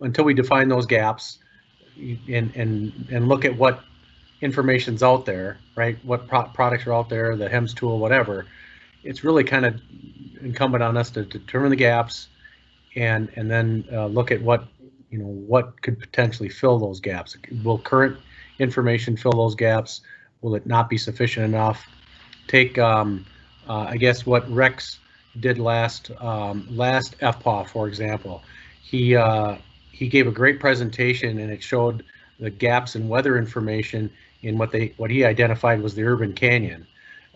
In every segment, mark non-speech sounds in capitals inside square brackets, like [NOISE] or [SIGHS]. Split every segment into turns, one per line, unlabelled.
until we define those gaps and, and, and look at what information's out there, right? What pro products are out there, the HEMS tool, whatever. It's really kind of incumbent on us to determine the gaps and, and then uh, look at what, you know, what could potentially fill those gaps. Will current information fill those gaps? Will it not be sufficient enough? Take, um, uh, I guess, what Rex did last um, last FPAW, for example. He uh, he gave a great presentation and it showed the gaps in weather information in what they what he identified was the urban canyon,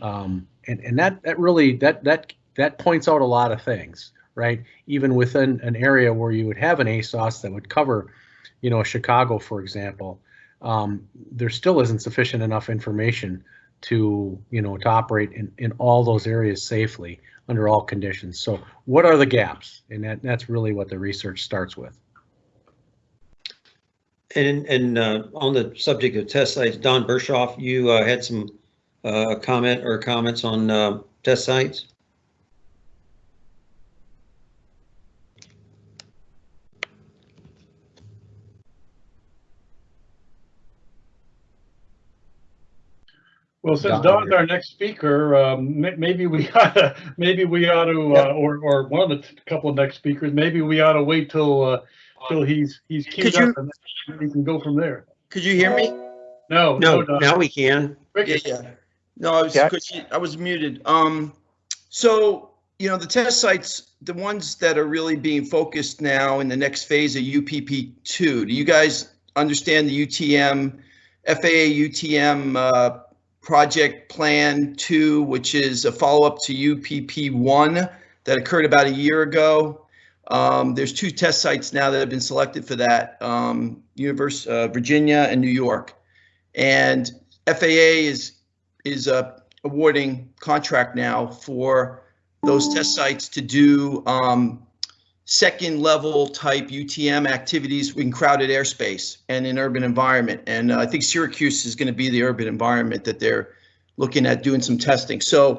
um, and and that that really that that that points out a lot of things, right? Even within an area where you would have an ASOS that would cover, you know, Chicago, for example, um, there still isn't sufficient enough information to you know to operate in, in all those areas safely under all conditions. So what are the gaps? And that, that's really what the research starts with.
And, and uh, on the subject of test sites, Don Berchoff, you uh, had some uh, comment or comments on uh, test sites?
Well, since Don's our next speaker, um, maybe we [LAUGHS] ought to, maybe we ought to, uh, or, or one of the couple of next speakers, maybe we ought to wait till, uh, till he's, he's queued
Could you-
up and we can go from there.
Could you hear me?
No,
No,
no, Don.
now we can.
Yeah, yeah. No, I was,
Yeah.
'cause you- I was muted. Um, so, you know, the test sites, the ones that are really being focused now in the next phase of UPP two, do you guys understand the UTM, FAA UTM, uh, project plan two, which is a follow-up to UPP one that occurred about a year ago? Um, there's two test sites now that have been selected for that, um, Univers, uh, Virginia and New York. And FAA is is uh, awarding contract now for those test sites to do um, second level type UTM activities in crowded airspace and in urban environment. And uh, I think Syracuse is going to be the urban environment that they're looking at doing some testing. So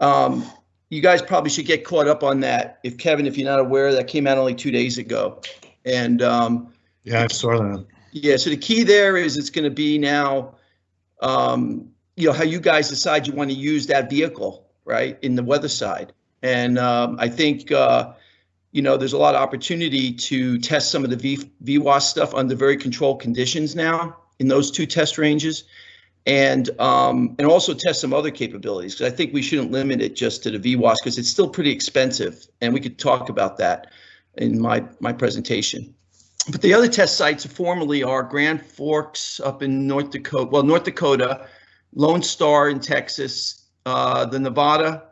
um, you guys probably should get caught up on that. If Kevin, if you're not aware, that came out only two days ago. And um,
Yeah, I saw that.
yeah, so the key there is it's going to be now, um, you know, how you guys decide you want to use that vehicle, right, in the weather side. And um, I think, uh, you know, there's a lot of opportunity to test some of the v, VWAS stuff under very controlled conditions now in those two test ranges. And um, and also test some other capabilities because I think we shouldn't limit it just to the VWAS because it's still pretty expensive, and we could talk about that in my my presentation. But the other test sites formerly are Grand Forks up in North Dakota, well, North Dakota, Lone Star in Texas, uh, the Nevada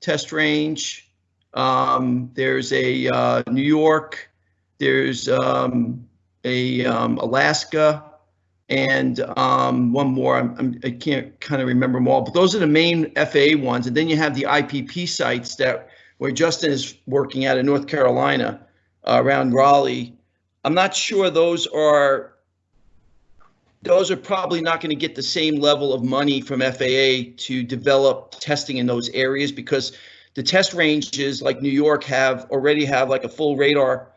test range. Um, there's a uh, New York, there's um, a um, Alaska, and um, one more. I'm, I'm, I can't kind of remember them all, but those are the main FAA ones. And then you have the IPP sites that where Justin is working out in North Carolina uh, around Raleigh. I'm not sure those are those are probably not going to get the same level of money from FAA to develop testing in those areas because the test ranges like New York have already have like a full radar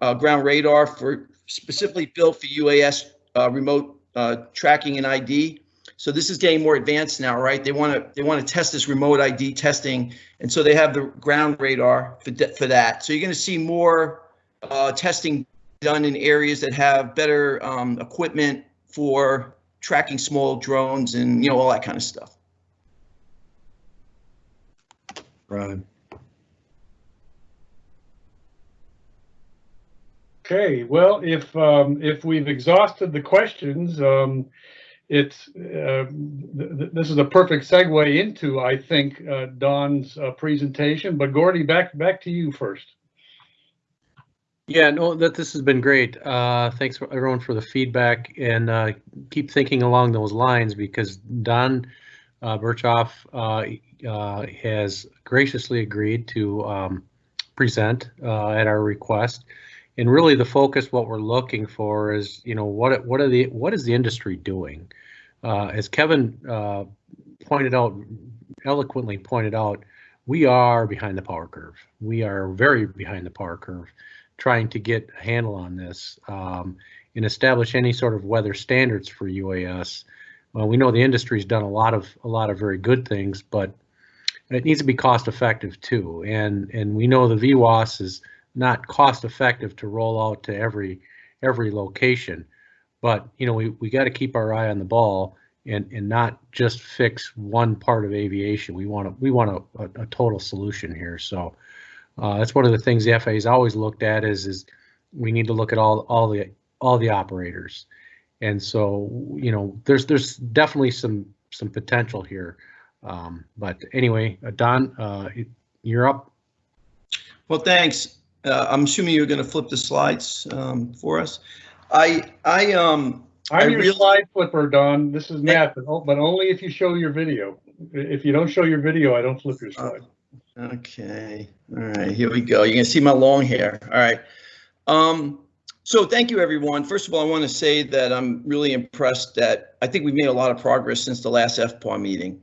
uh, ground radar for specifically built for UAS uh, remote uh, tracking and ID. So this is getting more advanced now, right? They want to they want to test this remote ID testing, and so they have the ground radar for for that. So you're going to see more uh, testing done in areas that have better um, equipment for tracking small drones and you know all that kind of stuff.
Right.
Okay, well, if, um, if we've exhausted the questions, um, it's, uh, th- th- this is a perfect segue into, I think, uh, Don's, uh, presentation, but Gordy, back, back to you first.
Yeah, no, that this has been great. Uh, thanks for everyone for the feedback and uh, keep thinking along those lines because Don uh, Berchoff has graciously agreed to um, present at our request. And really, the focus, what we're looking for is, you know, what what are the what is the industry doing? Uh, as Kevin uh, pointed out, eloquently pointed out, we are behind the power curve. We are very behind the power curve trying to get a handle on this um, and establish any sort of weather standards for UAS. Well, we know the industry's done a lot of a lot of very good things, but it needs to be cost effective too. And and we know the VWAS is not cost effective to roll out to every every location, but you know we we got to keep our eye on the ball and and not just fix one part of aviation. We want to we want a, a, a total solution here. So uh, that's one of the things the FAA has always looked at is is we need to look at all all the all the operators. And so you know there's there's definitely some some potential here. Um, but anyway, Don, uh, you're up.
Well, thanks. Uh, I'm assuming you're going to flip the slides um, for us. I, I, um, I
I'm your
really-
slide flipper, Don. This is Matt, but but only if you show your video. If you don't show your video, I don't flip your slide.
Okay, all right, here we go. You can see my long hair. All right. Um, so thank you, everyone. First of all, I want to say that I'm really impressed that I think we've made a lot of progress since the last FPAW meeting.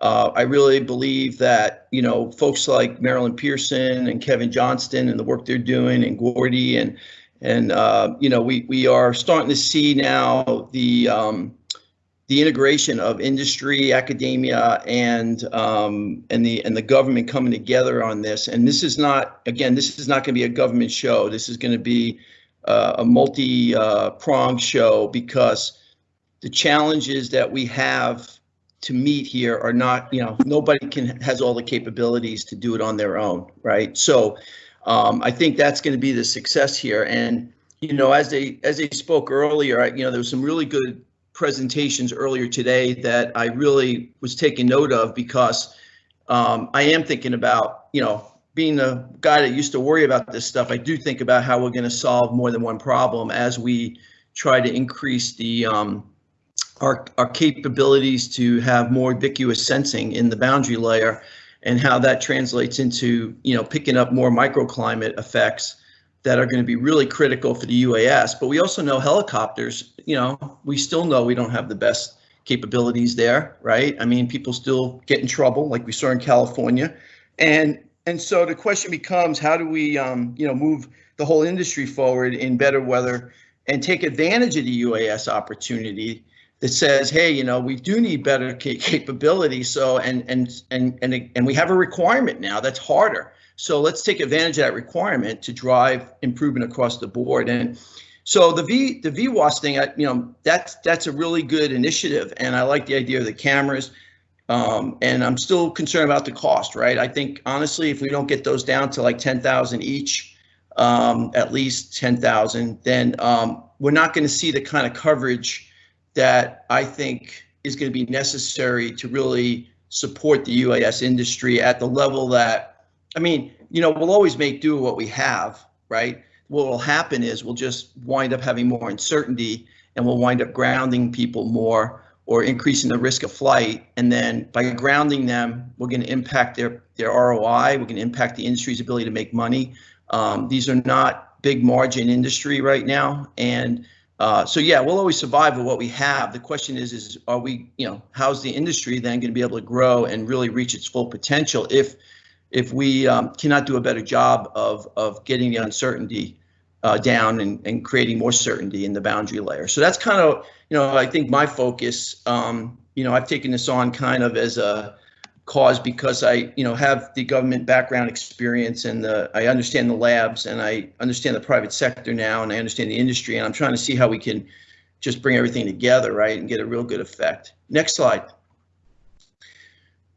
Uh, I really believe that, you know, folks like Marilyn Pearson and Kevin Johnston and the work they're doing and Gordy and, and, uh, you know, we, we are starting to see now the, um, the integration of industry, academia, and um, and the and the government coming together on this. And this is not again, this is not going to be a government show. This is going to be uh, a multi uh, show because the challenges that we have to meet here are not you know nobody can has all the capabilities to do it on their own, right? So um, I think that's going to be the success here. And you know, as they as they spoke earlier, I, you know, there was some really good presentations earlier today that I really was taking note of because um, I am thinking about, you know, being a guy that used to worry about this stuff, I do think about how we're going to solve more than one problem as we try to increase the um, our our capabilities to have more ubiquitous sensing in the boundary layer, and how that translates into you know picking up more microclimate effects that are going to be really critical for the UAS. But we also know helicopters, you know, we still know we don't have the best capabilities there, right? I mean, people still get in trouble like we saw in California. And and so the question becomes how do we um, you know, move the whole industry forward in better weather and take advantage of the UAS opportunity that says, hey, you know, we do need better ca- capability. So and and and and and we have a requirement now that's harder. So let's take advantage of that requirement to drive improvement across the board. And so the V the VWAS thing, I, you know, that's that's a really good initiative, and I like the idea of the cameras. Um, and I'm still concerned about the cost, right? I think honestly, if we don't get those down to like 10,000 each, um, at least 10,000, then um, we're not going to see the kind of coverage that I think is going to be necessary to really support the UAS industry at the level that, I mean, you know, we'll always make do with what we have, right? What will happen is we'll just wind up having more uncertainty and we'll wind up grounding people more or increasing the risk of flight. And then by grounding them, we're going to impact their, their ROI. We're going to impact the industry's ability to make money. Um, these are not big margin industry right now. And uh, so yeah, we'll always survive with what we have. The question is, is are we, you know, how's the industry then going to be able to grow and really reach its full potential if if we um, cannot do a better job of of getting the uncertainty uh, down and, and creating more certainty in the boundary layer. So that's kind of, you know, I think my focus. Um, you know, I've taken this on kind of as a cause because I, you know, have the government background experience and the, I understand the labs and I understand the private sector now and I understand the industry and I'm trying to see how we can just bring everything together, right, and get a real good effect. Next slide.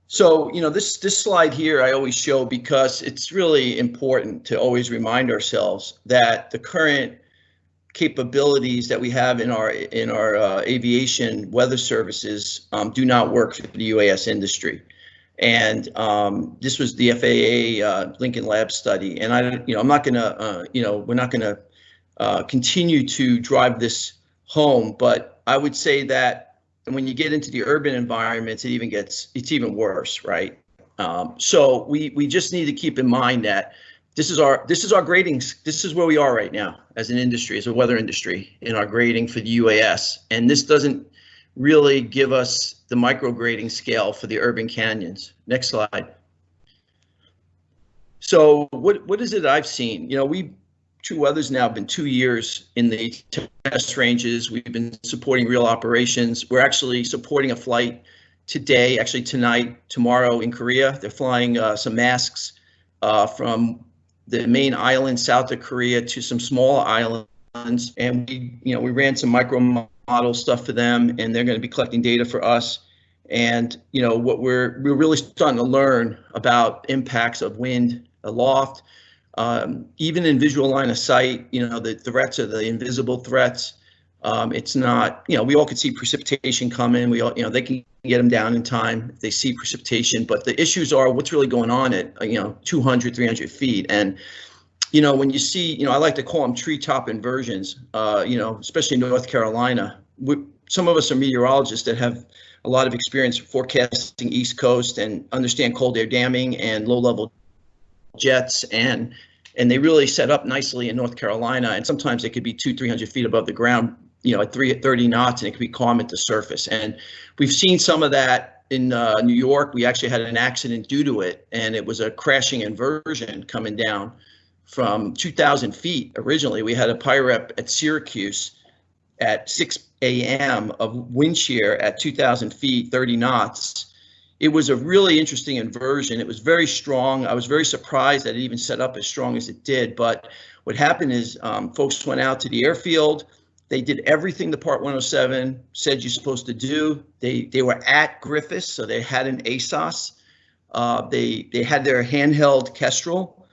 So, you know, this this slide here I always show because it's really important to always remind ourselves that the current capabilities that we have in our in our uh, aviation weather services um, do not work for the UAS industry. And um, this was the FAA uh, Lincoln Lab study. And I, you know, I'm not going to, uh, you know, we're not going to uh, continue to drive this home, but I would say that when you get into the urban environments, it even gets, it's even worse, right? Um, so we we just need to keep in mind that this is our this is our gradings. This is where we are right now as an industry, as a weather industry, in our grading for the UAS. And this doesn't really give us the micrograding scale for the urban canyons. Next slide. So what what is it I've seen? You know, we TruWeather's now have been two years in the test ranges. We've been supporting real operations. We're actually supporting a flight today, actually tonight, tomorrow in Korea. They're flying uh, some masks uh, from the main island south of Korea to some small islands, and we, you know, we ran some micro model stuff for them, and they're going to be collecting data for us. And you know what we're we're really starting to learn about impacts of wind aloft, um, even in visual line of sight. You know the threats are the invisible threats. Um, it's not, you know, we all could see precipitation coming. We all, you know, they can get them down in time if they see precipitation. But the issues are what's really going on at, you know, 200, 300 feet. And, you know, when you see, you know, I like to call them treetop inversions, uh, you know, especially in North Carolina. We, some of us are meteorologists that have a lot of experience forecasting East Coast and understand cold air damming and low level jets and and they really set up nicely in North Carolina. And sometimes they could be two, 300 feet above the ground you know, at three at 30 knots and it could be calm at the surface. And we've seen some of that in uh, New York. We actually had an accident due to it, and it was a crashing inversion coming down from 2,000 feet. Originally, we had a PIREP at Syracuse at 6 a.m. of wind shear at 2,000 feet, 30 knots. It was a really interesting inversion. It was very strong. I was very surprised that it even set up as strong as it did. But what happened is um, folks went out to the airfield they did everything the Part 107 said you're supposed to do. They they were at Griffiss, so they had an ASOS. Uh, they they had their handheld Kestrel,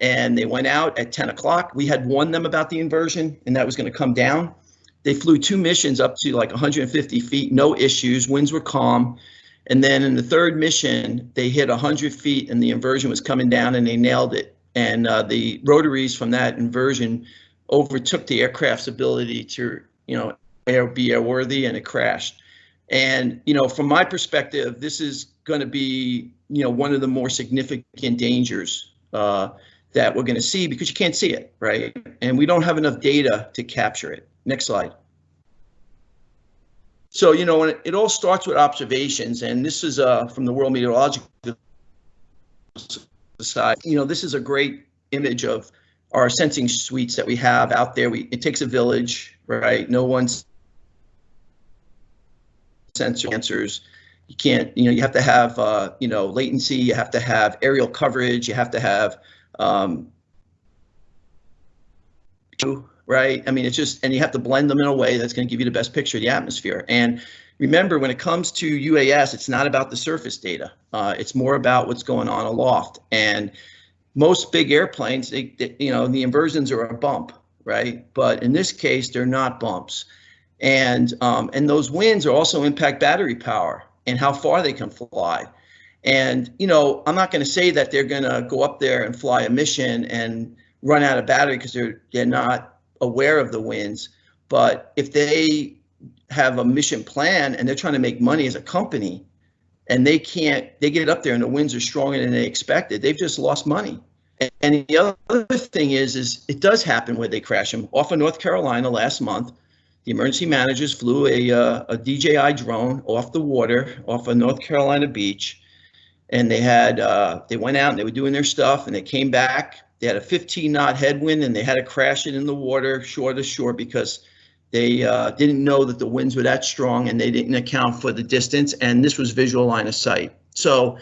and they went out at 10 o'clock. We had warned them about the inversion, and that was going to come down. They flew two missions up to like 150 feet, no issues. Winds were calm. And then in the third mission, they hit 100 feet, and the inversion was coming down, and they nailed it. And uh, the rotaries from that inversion overtook the aircraft's ability to, you know, air, be airworthy and it crashed. And, you know, from my perspective, this is going to be, you know, one of the more significant dangers uh, that we're going to see because you can't see it, right? And we don't have enough data to capture it. Next slide. So, you know, it, all starts with observations, and this is uh, from the World Meteorological Society. You know, this is a great image of our sensing suites that we have out there. We it takes a village, right? No one's sensor answers. You can't, you know, you have to have, uh, you know, latency. You have to have aerial coverage. You have to have, um, right? I mean, it's just, and you have to blend them in a way that's going to give you the best picture of the atmosphere. And remember, when it comes to UAS, it's not about the surface data. Uh, it's more about what's going on aloft. And most big airplanes, they, they, you know, the inversions are a bump, right? But in this case, they're not bumps. And um, and those winds are also impact battery power and how far they can fly. And you know, I'm not going to say that they're going to go up there and fly a mission and run out of battery because they're they're not aware of the winds. But if they have a mission plan and they're trying to make money as a company, and they can't they get up there and the winds are stronger than they expected they've just lost money. And the other thing is is it does happen where they crash. Them off of north carolina last month. The emergency managers flew a, uh, a dji drone off the water off of north carolina beach and they had uh, they went out and they were doing their stuff and they came back they had a 15 knot headwind and they had to crash it in the water shore to shore because they uh, didn't know that the winds were that strong and they didn't account for the distance. And this was visual line of sight. So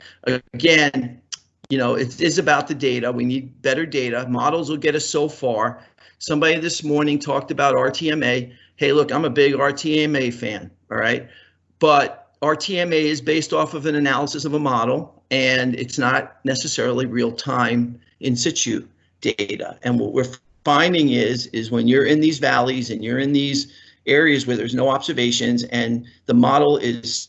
again, you know, it is about the data. We need better data. Models will get us so far. Somebody this morning talked about RTMA. Hey, look, I'm a big RTMA fan. All right. But RTMA is based off of an analysis of a model and it's not necessarily real time in situ data. And what we're finding is is when you're in these valleys and you're in these areas where there's no observations and the model is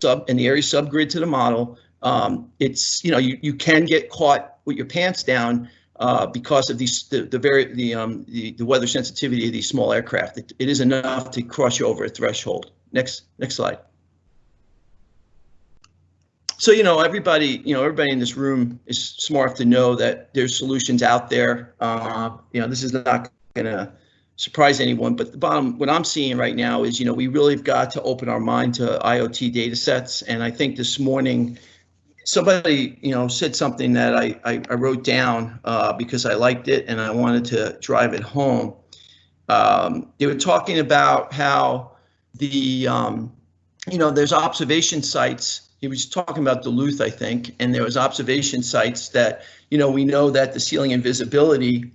sub and the area subgrid to the model, um, it's you know you you can get caught with your pants down uh, because of these the, the very the um the, the weather sensitivity of these small aircraft. It, it is enough to cross you over a threshold. Next next slide so you know everybody you know everybody in this room is smart enough to know that there's solutions out there uh, you know this is not going to surprise anyone but the bottom what i'm seeing right now is you know we really have got to open our mind to iot data sets and i think this morning somebody, you know, said something that I, I, I wrote down uh, because I liked it and I wanted to drive it home. Um, they were talking about how the, um, you know, there's observation sites. He was talking about Duluth, I think, and there was observation sites that, you know, we know that the ceiling and visibility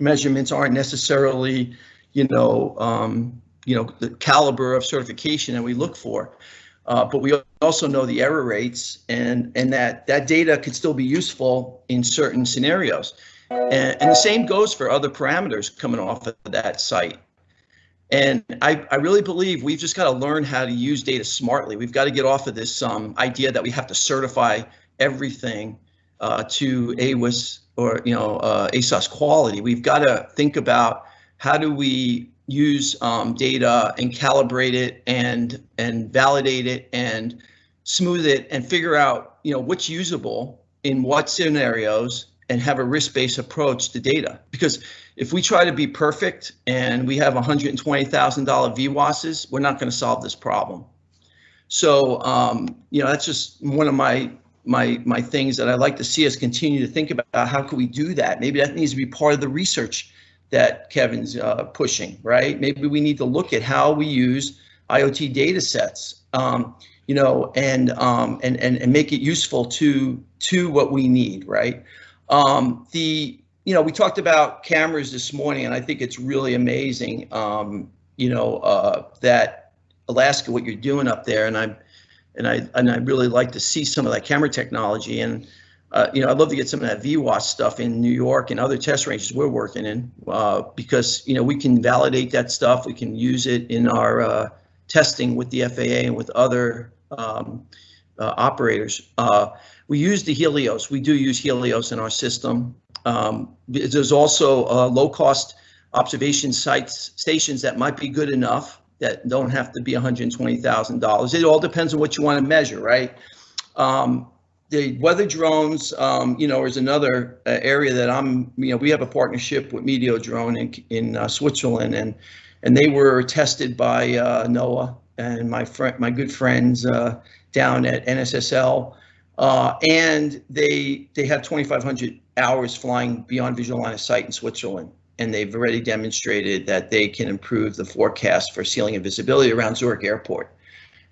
measurements aren't necessarily, you know, um, you know, the caliber of certification that we look for. Uh, but we also know the error rates and, and that that data could still be useful in certain scenarios. And, and the same goes for other parameters coming off of that site. And I, I really believe we've just got to learn how to use data smartly. We've got to get off of this um, idea that we have to certify everything uh, to AWS or you know uh, ASOS quality. We've got to think about how do we use um, data and calibrate it and and validate it and smooth it and figure out you know what's usable in what scenarios and have a risk-based approach to data because if we try to be perfect and we have $120,000 VWASs, we're not going to solve this problem. So, um, you know, that's just one of my my my things that I like to see us continue to think about. How can we do that? Maybe that needs to be part of the research that Kevin's uh, pushing, right? Maybe we need to look at how we use IoT data sets, um, you know, and, um, and and and make it useful to to what we need, right? Um, the you know we talked about cameras this morning, and I think it's really amazing, um, you know, uh, that Alaska, what you're doing up there, and I'm and I and I really like to see some of that camera technology and uh, you know, I'd love to get some of that VWAS stuff in New York and other test ranges we're working in uh, because, you know, we can validate that stuff. We can use it in our uh, testing with the FAA and with other um, uh, operators. We use the Helios. We do use Helios in our system. Um, there's also uh, low cost observation sites, stations that might be good enough that don't have to be $120,000. It all depends on what you want to measure, right? Um, the weather drones, um, you know, is another uh, area that I'm, you know, we have a partnership with Meteodrone in, in uh, Switzerland, and and they were tested by uh, NOAA and my friend, my good friends uh, down at NSSL, uh, and they they have 2,500 hours flying beyond visual line of sight in Switzerland, and they've already demonstrated that they can improve the forecast for ceiling and visibility around Zurich Airport,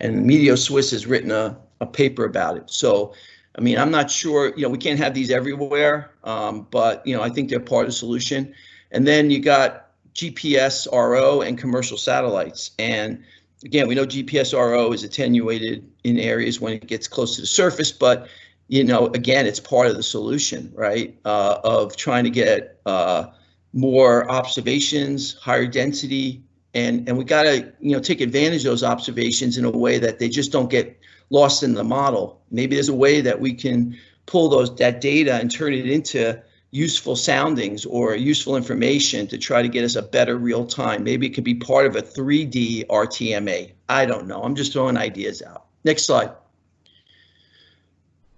and Meteo Swiss has written a, a paper about it. So I mean, I'm not sure, you know, we can't have these everywhere, um, but, you know, I think they're part of the solution. And then you got GPS RO and commercial satellites. And again, we know GPSRO is attenuated in areas when it gets close to the surface, but, you know, again, it's part of the solution, right, uh, of trying to get uh, more observations, higher density, and, and we got to, you know, take advantage of those observations in a way that they just don't get lost in the model. Maybe there's a way that we can pull those that data and turn it into useful soundings or useful information to try to get us a better real time. Maybe it could be part of a 3D RTMA. I don't know. I'm just throwing ideas out. Next slide.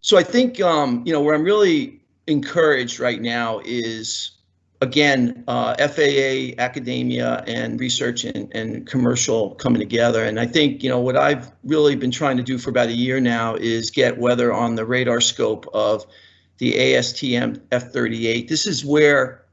So I think um, you know where I'm really encouraged right now is again, uh, FAA, academia, and research and, and commercial coming together. And I think, you know, what I've really been trying to do for about a year now is get weather on the radar scope of the ASTM F38. This is where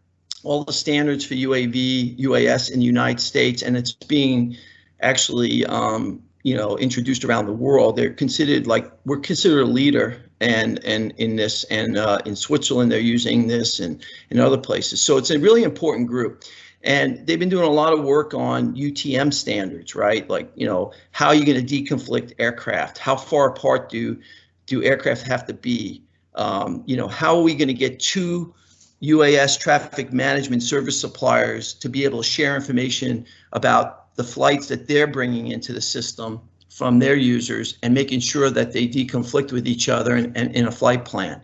all the standards for UAV, UAS in the United States, and it's being actually, um, you know, introduced around the world. They're considered like we're considered a leader and and in this and uh, in Switzerland they're using this and in other places. So it's a really important group. And they've been doing a lot of work on UTM standards, right? Like, you know, how are you going to deconflict aircraft? How far apart do do aircraft have to be? Um, you know, how are we going to get two UAS traffic management service suppliers to be able to share information about the flights that they're bringing into the system from their users and making sure that they deconflict with each other and, and in a flight plan.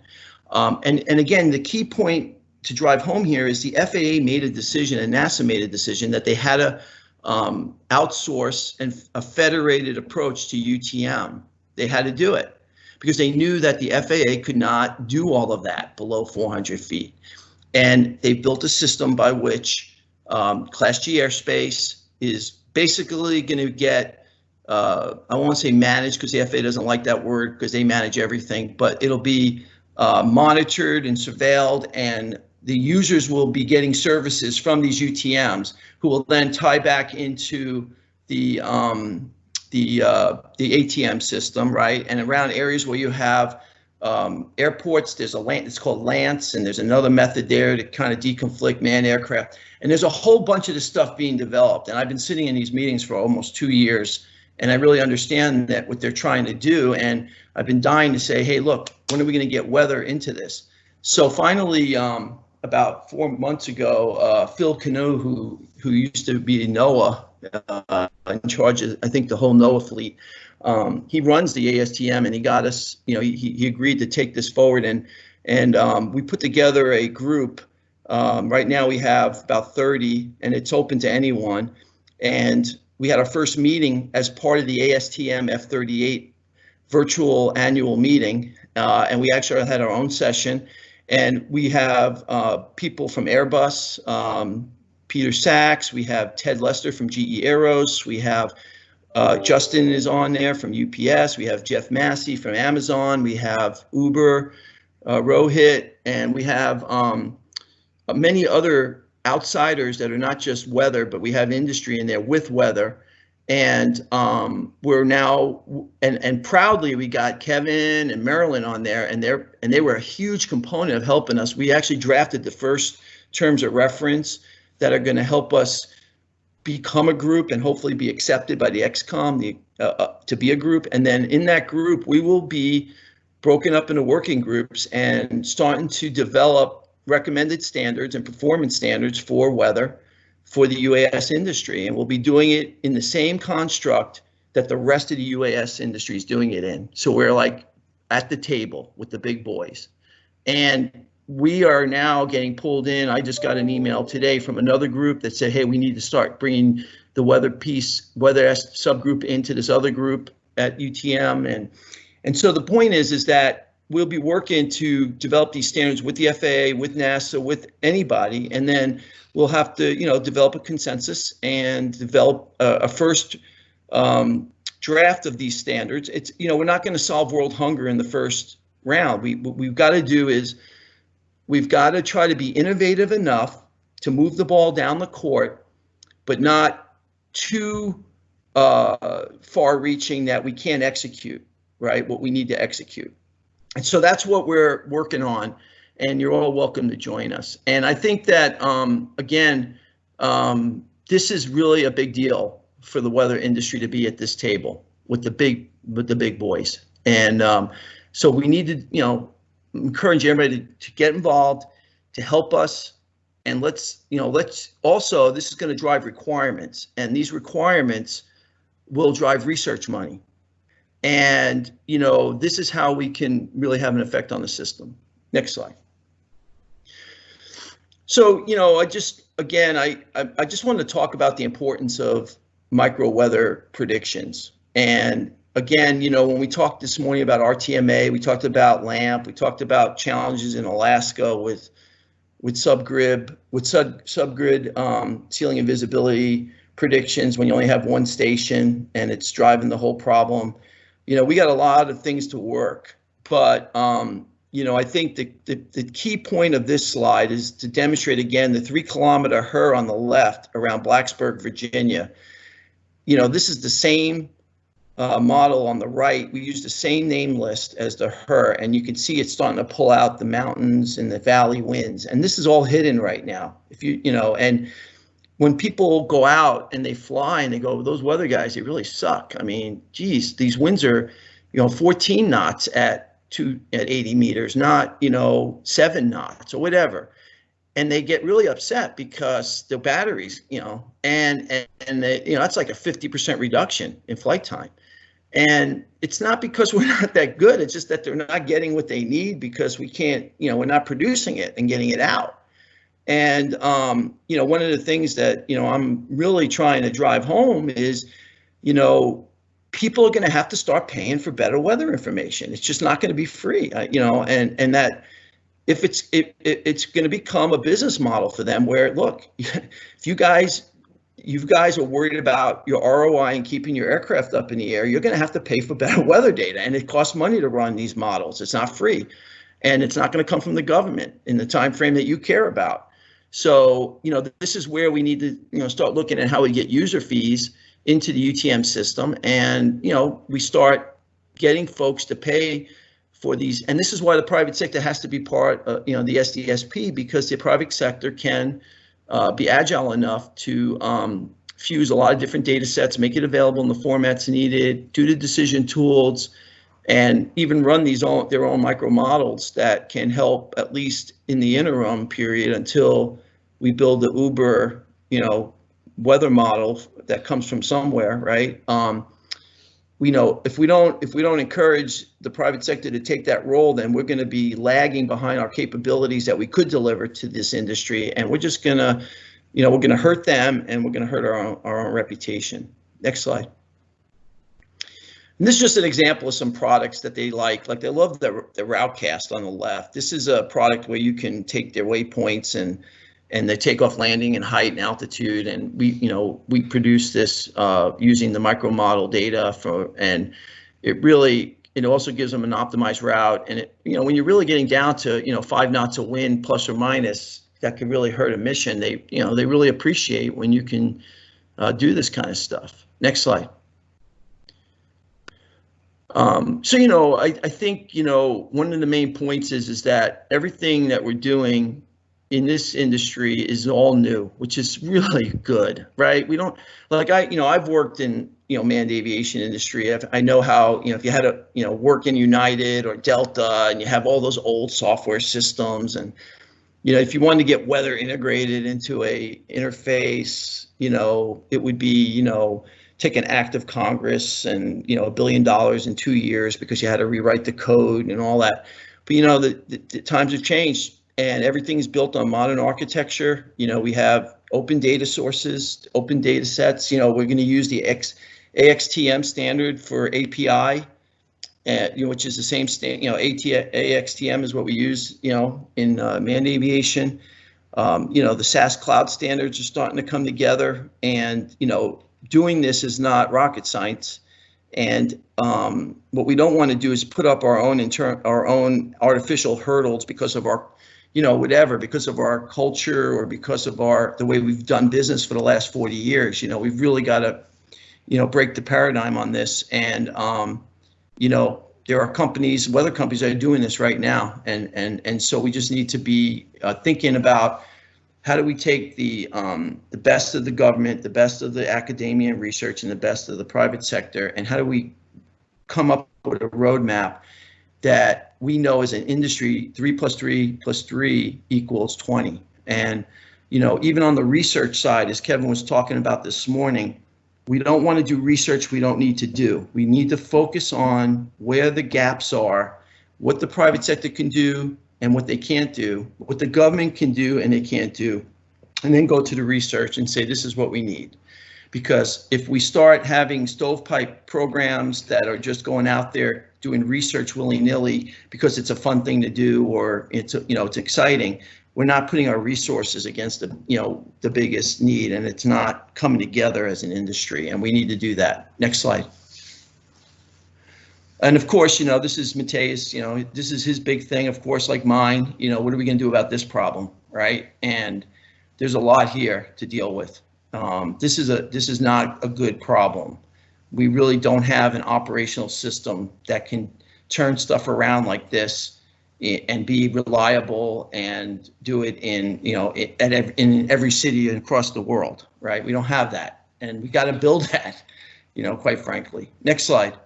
Um, and, and again, the key point to drive home here is the FAA made a decision and NASA made a decision that they had to um, outsource and a federated approach to UTM. They had to do it because they knew that the FAA could not do all of that below 400 feet. And they built a system by which um, Class G airspace is basically going to get uh, I won't say manage because the FAA doesn't like that word because they manage everything, but it'll be uh, monitored and surveilled and the users will be getting services from these UTMs who will then tie back into the um, the uh, the ATM system, right? And around areas where you have um, airports, there's a land, it's called LAANC, and there's another method there to kind of deconflict manned aircraft. And there's a whole bunch of this stuff being developed. And I've been sitting in these meetings for almost two years, and I really understand that what they're trying to do. And I've been dying to say, hey, look, when are we going to get weather into this? So finally, um, about four months ago, uh, Phil Kenul, who who used to be NOAA, uh, in charge of I think the whole NOAA fleet, um, he runs the ASTM, and he got us. You know, he he agreed to take this forward, and and um, we put together a group. Um, right now, we have about 30, and it's open to anyone. And we had our first meeting as part of the ASTM F38 virtual annual meeting, uh, and we actually had our own session. And we have uh, people from Airbus, um, Peter Sachs, we have Ted Lester from GE Aeros, we have uh, Justin is on there from UPS, we have Jeff Massey from Amazon, we have Uber, uh, Rohit, and we have um, many other outsiders that are not just weather, but we have industry in there with weather and um, we're now and and proudly we got Kevin and Marilyn on there, and they're and they were a huge component of helping us. We actually drafted the first terms of reference that are going to help us become a group and hopefully be accepted by the XCOM the, uh, uh, to be a group. And then in that group, we will be broken up into working groups and starting to develop recommended standards and performance standards for weather for the UAS industry, and we'll be doing it in the same construct that the rest of the UAS industry is doing it in. So we're like at the table with the big boys. And we are now getting pulled in. I just got an email today from another group that said, hey, we need to start bringing the weather piece, weather subgroup into this other group at UTM. And, and so the point is, is that we'll be working to develop these standards with the FAA, with NASA, with anybody, and then we'll have to, you know, develop a consensus and develop a, a first um, draft of these standards. It's, you know, we're not going to solve world hunger in the first round. We what we've got to do is we've got to try to be innovative enough to move the ball down the court, but not too uh, far-reaching that we can't execute right what we need to execute. And so that's what we're working on and you're all welcome to join us. And I think that, um, again, um, this is really a big deal for the weather industry to be at this table with the big with the big boys. And um, so we need to, you know, encourage everybody to, to get involved, to help us, and let's, you know, let's also this is going to drive requirements, and these requirements will drive research money. And you know, this is how we can really have an effect on the system. Next slide. So, you know, I just, again, I, I, I just wanted to talk about the importance of micro weather predictions. And again, you know, when we talked this morning about RTMA, we talked about LAMP, we talked about challenges in Alaska with with subgrid, with sub subgrid um, ceiling and visibility predictions when you only have one station and it's driving the whole problem. You know, we got a lot of things to work, but um, you know, I think the, the, the, key point of this slide is to demonstrate again the three kilometer HRRR on the left around Blacksburg, Virginia. You know, this is the same uh, model on the right. We use the same name list as the HRRR, and you can see it's starting to pull out the mountains and the valley winds. And this is all hidden right now. If you, you know, and when people go out and they fly and they go, those weather guys, they really suck. I mean, geez, these winds are, you know, 14 knots at to at 80 meters, not, you know, seven knots or whatever. And they get really upset because the batteries, you know, and and, and they, you know, that's like a 50% reduction in flight time. And it's not because [LAUGHS] we're not that good. It's just that they're not getting what they need because we can't, you know, we're not producing it and getting it out. And um, you know, one of the things that you know I'm really trying to drive home is, you know, people are going to have to start paying for better weather information. It's just not going to be free, uh, you know, and and that if it's it, it, it's going to become a business model for them where look, [LAUGHS] if you guys you guys are worried about your ROI and keeping your aircraft up in the air, you're going to have to pay for [LAUGHS] better weather data. And it costs money to run these models. It's not free. And it's not going to come from the government in the time frame that you care about. So, you know, this is where we need to, you know, start looking at how we get user fees into the UTM system. And, you know, we start getting folks to pay for these. And this is why the private sector has to be part, of, you know, the SDSP, because the private sector can uh, be agile enough to um, fuse a lot of different data sets, make it available in the formats needed, do the decision tools, and even run these own, their own micro models that can help at least in the interim period until we build the Uber, you know, weather model that comes from somewhere, right? Um, we know if we don't if we don't encourage the private sector to take that role, then we're going to be lagging behind our capabilities that we could deliver to this industry, and we're just going to, you know, we're going to hurt them, and we're going to hurt our own, our own reputation. Next slide. And this is just an example of some products that they like. Like they love the the Routecast on the left. This is a product where you can take their waypoints and and the takeoff landing and height and altitude. And we you know we produce this uh, using the micro model data for and it really it also gives them an optimized route. And it you know when you're really getting down to you know five knots of wind plus or minus that could really hurt a mission. They you know they really appreciate when you can uh, do this kind of stuff. Next slide. Um, so you know I, I think you know one of the main points is is that everything that we're doing in this industry is all new, which is really good, right? We don't like I, you know, I've worked in you know manned aviation industry. I've, I know how you know if you had a you know work in United or Delta and you have all those old software systems and you know if you wanted to get weather integrated into a interface, you know it would be you know take an act of Congress and you know a billion dollars in two years because you had to rewrite the code and all that. But you know the, the, the times have changed and everything is built on modern architecture. You know, we have open data sources, open data sets. You know, we're going to use the X, AXTM standard for API, uh, you know, which is the same stand. You know, AT, AXTM is what we use. You know, in uh, manned aviation. Um, you know, the SaaS cloud standards are starting to come together, and you know, doing this is not rocket science. And um, what we don't want to do is put up our own internal, our own artificial hurdles because of our you know, whatever, because of our culture or because of our the way we've done business for the last 40 years. You know, we've really got to, you know, break the paradigm on this. And um, you know, there are companies, weather companies that are doing this right now, and and and so we just need to be uh, thinking about how do we take the um, the best of the government, the best of the academia and research, and the best of the private sector, and how do we come up with a roadmap that we know as an industry, three plus three plus three equals 20. And, you know, even on the research side, as Kevin was talking about this morning, we don't want to do research we don't need to do. We need to focus on where the gaps are, what the private sector can do and what they can't do, what the government can do and they can't do, and then go to the research and say, this is what we need because if we start having stovepipe programs that are just going out there doing research willy-nilly because it's a fun thing to do or it's you know it's exciting we're not putting our resources against the you know the biggest need and it's not coming together as an industry and we need to do that. Next slide. And of course you know this is Mateus you know this is his big thing of course like mine you know what are we going to do about this problem right? And there's a lot here to deal with. Um, this is a this is not a good problem. We really don't have an operational system that can turn stuff around like this and be reliable and do it in you know at in every city across the world right? We don't have that. And we got to build [LAUGHS] that you know quite frankly. Next slide.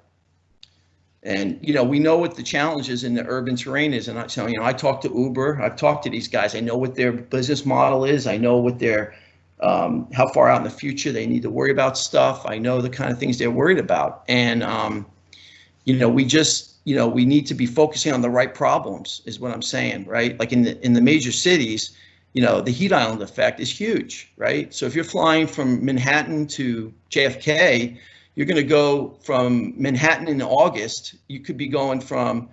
And you know we know what the challenges in the urban terrain is. And i so you know i talked to uber i've talked to these guys. I know what their business model is. I know what their um, how far out in the future they need to worry about stuff. I know the kind of things they're worried about. And, um, you know, we just, you know, we need to be focusing on the right problems is what I'm saying, right? Like in the, in the major cities, you know, the heat island effect is huge, right? So if you're flying from Manhattan to JFK, you're going to go from Manhattan in August, you could be going from,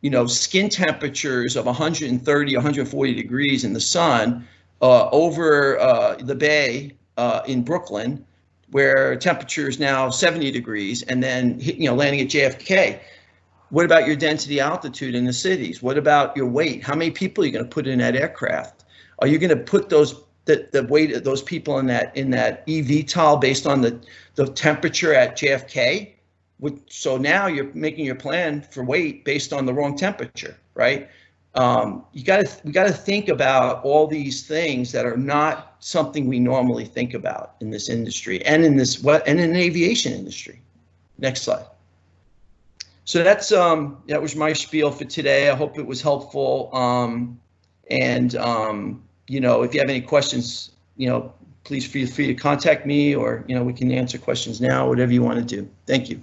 you know, skin temperatures of 130, 140 degrees in the sun uh, over uh, the bay uh, in Brooklyn, where temperature is now 70 degrees, and then you know landing at JFK. What about your density altitude in the cities? What about your weight? How many people are you going to put in that aircraft? Are you going to put those the, the weight of those people in that in that EV eVTOL based on the the temperature at JFK? So now you're making your plan for weight based on the wrong temperature, right? Um, you got to we got to think about all these things that are not something we normally think about in this industry and in this what and in the aviation industry. Next slide. So that's um that was my spiel for today. I hope it was helpful. Um, and um, you know, if you have any questions, you know, please feel free to contact me or you know we can answer questions now, whatever you want to do. Thank you.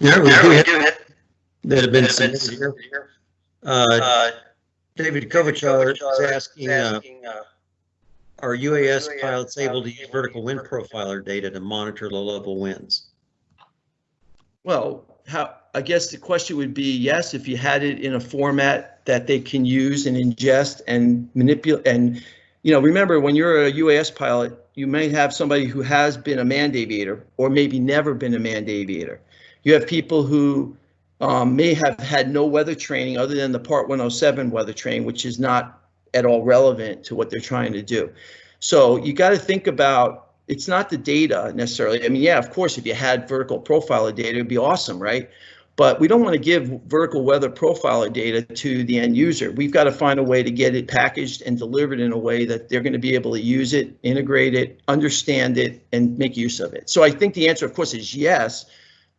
Yeah, we do have- that have been
have been
submitted here.
here.
Uh,
Uh,
David
David
Kovichar
Kovichar
is asking, uh, are UAS
UAS
pilots able to use vertical wind profiler data to monitor low-level winds?
Well, how, I guess the question would be yes, if you had it in a format that they can use and ingest and manipulate. And, you know, remember when you're a UAS pilot, you may have somebody who has been a manned aviator or maybe never been a manned aviator. You have people who um, may have had no weather training other than the Part 107 weather training, which is not at all relevant to what they're trying to do. So you got to think about it's not the data necessarily. I mean, yeah, of course, if you had vertical profiler data, it'd be awesome, right? But we don't want to give vertical weather profiler data to the end user. We've got to find a way to get it packaged and delivered in a way that they're going to be able to use it, integrate it, understand it, and make use of it. So I think the answer, of course, is yes.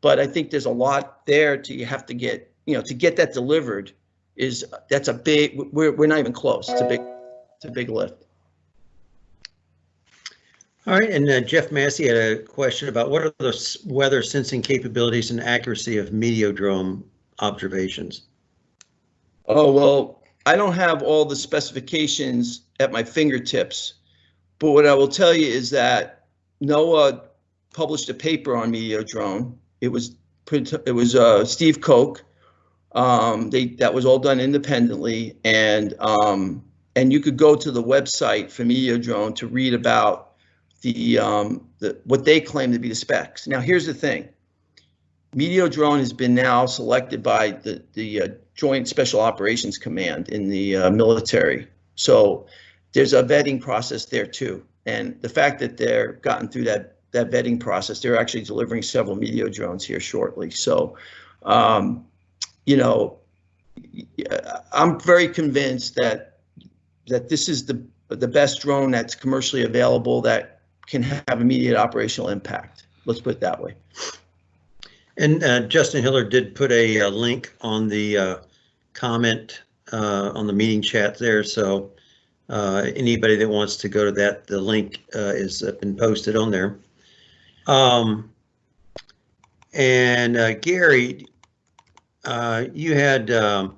But I think there's a lot there to you have to get, you know, to get that delivered is that's a big. We're we're not even close. It's a big, it's a big lift.
All right, and uh, Jeff Massey had a question about what are the weather sensing capabilities and accuracy of Meteodrone observations?
Oh, well, I don't have all the specifications at my fingertips, but what I will tell you is that NOAA published a paper on Meteodrone. It was, it was uh, Steve Koch. Um, they, that was all done independently and, um, and you could go to the website for Meteodrone to read about the, um, the, what they claim to be the specs. Now, here's the thing. Meteodrone has been now selected by the, the uh, Joint Special Operations Command in the uh, military. So there's a vetting process there too. And the fact that they're gotten through that, that vetting process, they're actually delivering several Meteodrones here shortly. So, um, you know, I'm very convinced that, that this is the, the best drone that's commercially available that can have immediate operational impact. Let's put it that way.
And uh, Justin Hilliard did put a, uh link on the uh, comment uh, on the meeting chat there. So uh, anybody that wants to go to that, the link is uh, been posted on there. Um, and uh, Gary, uh, you had um,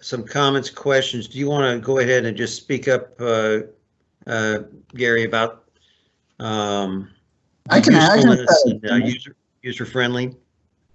some comments, questions. Do you want to go ahead and just speak up, uh, uh, Gary, about um,
I can, I can
and, uh, user user friendly?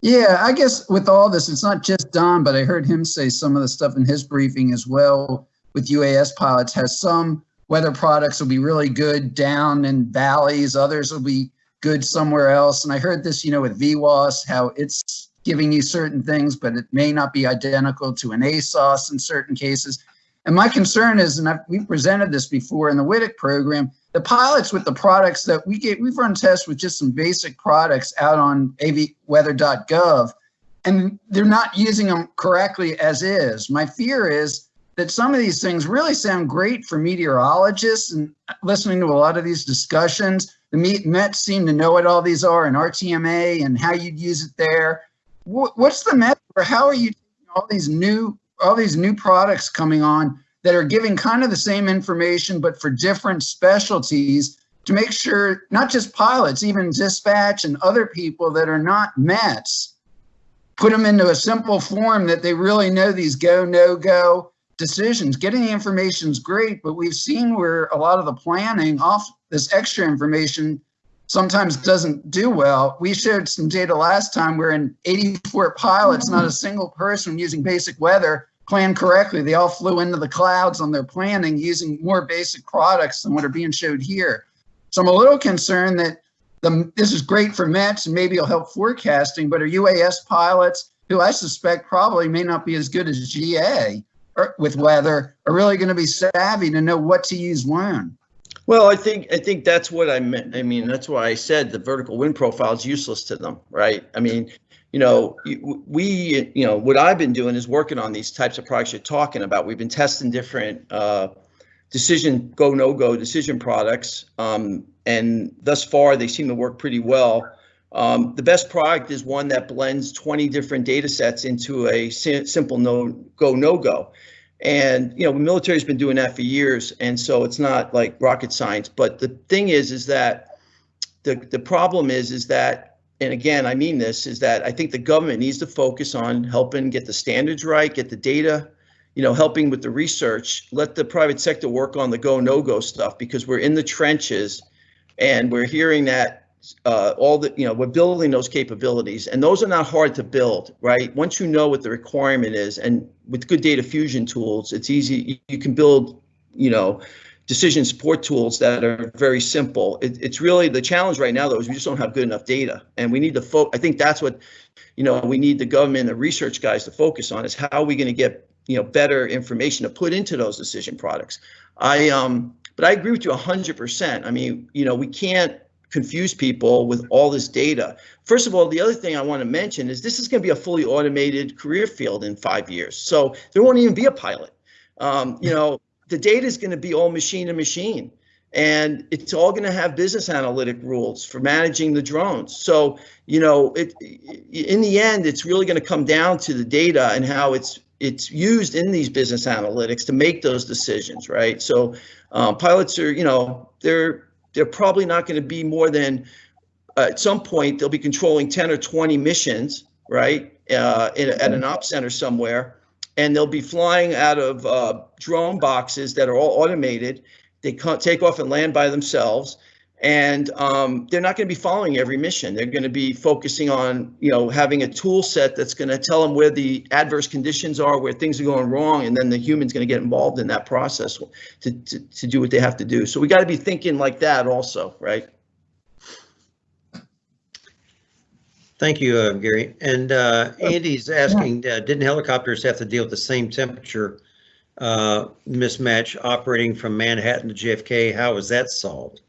Yeah, I guess with all this, it's not just Don, but I heard him say some of the stuff in his briefing as well with UAS pilots has some weather products will be really good down in valleys, others will be good somewhere else. And I heard this, you know, with VWAS, how it's giving you certain things, but it may not be identical to an ASOS in certain cases. And my concern is, and I've, we've presented this before in the WTIC program, the pilots with the products that we get, we've run tests with just some basic products out on avweather.gov, and they're not using them correctly as is. My fear is that some of these things really sound great for meteorologists and listening to a lot of these discussions. The Met- Mets seem to know what all these are and RTMA and how you'd use it there. What's the method or how are you all these new all these new products coming on that are giving kind of the same information but for different specialties to make sure not just pilots, even dispatch and other people that are not Mets, put them into a simple form that they really know these go no go decisions. Getting the information is great, but we've seen where a lot of the planning off this extra information sometimes doesn't do well. We shared some data last time where in 84 pilots, not a mm-hmm. single person using basic weather planned correctly. They all flew into the clouds on their planning using more basic products than what are being showed here. So I'm a little concerned that the, this is great for METs and maybe it'll help forecasting, but are UAS pilots, who I suspect probably may not be as good as GA or, with weather, are really going to be savvy to know what to use when.
Well, I think, I think that's what I meant. I mean, that's why I said the vertical wind profile is useless to them, right? I mean, you know, we, you know, what I've been doing is working on these types of products you're talking about. We've been testing different, uh, decision, go, no go decision products. Um, and thus far, they seem to work pretty well. Um, the best product is one that blends 20 different data sets into a si- simple no go, no go. And, you know, the military's been doing that for years. And so it's not like rocket science. But the thing is, is that the, the problem is, is that, and again, I mean this, is that I think the government needs to focus on helping get the standards right, get the data, you know, helping with the research, let the private sector work on the go, no go stuff because we're in the trenches and we're hearing that uh, all the, you know, we're building those capabilities and those are not hard to build, right? Once you know what the requirement is and with good data fusion tools, it's easy. You, can build, you know, decision support tools that are very simple. It, it's really the challenge right now, though, is we just don't have good enough data, and we need to fo- I think that's what, you know, we need the government the research guys to focus on is how are we going to get you know better information to put into those decision products. I um, but I agree with you 100%. I mean, you know, we can't confuse people with all this data. First of all, the other thing I want to mention is this is going to be a fully automated career field in five years. So there won't even be a pilot. Um, you know, [LAUGHS] the data is going to be all machine to machine. And it's all going to have business analytic rules for managing the drones. So, you know, it in the end, it's really going to come down to the data and how it's it's used in these business analytics to make those decisions, right? So, um, pilots are, you know, they're they're probably not going to be more than uh, at some point they'll be controlling 10 or 20 missions, right, uh, in, at an op center somewhere, and they'll be flying out of uh, drone boxes that are all automated. They can't take off and land by themselves, and um, they're not going to be following every mission. They're going to be focusing on, you know, having a tool set that's going to tell them where the adverse conditions are, where things are going wrong, and then the human's going to get involved in that process to, to, to do what they have to do. So we got to be thinking like that also, right?
Thank you, uh, Gary. And uh, Andy's asking, uh, didn't helicopters have to deal with the same temperature uh, mismatch operating from Manhattan to JFK? How was that solved?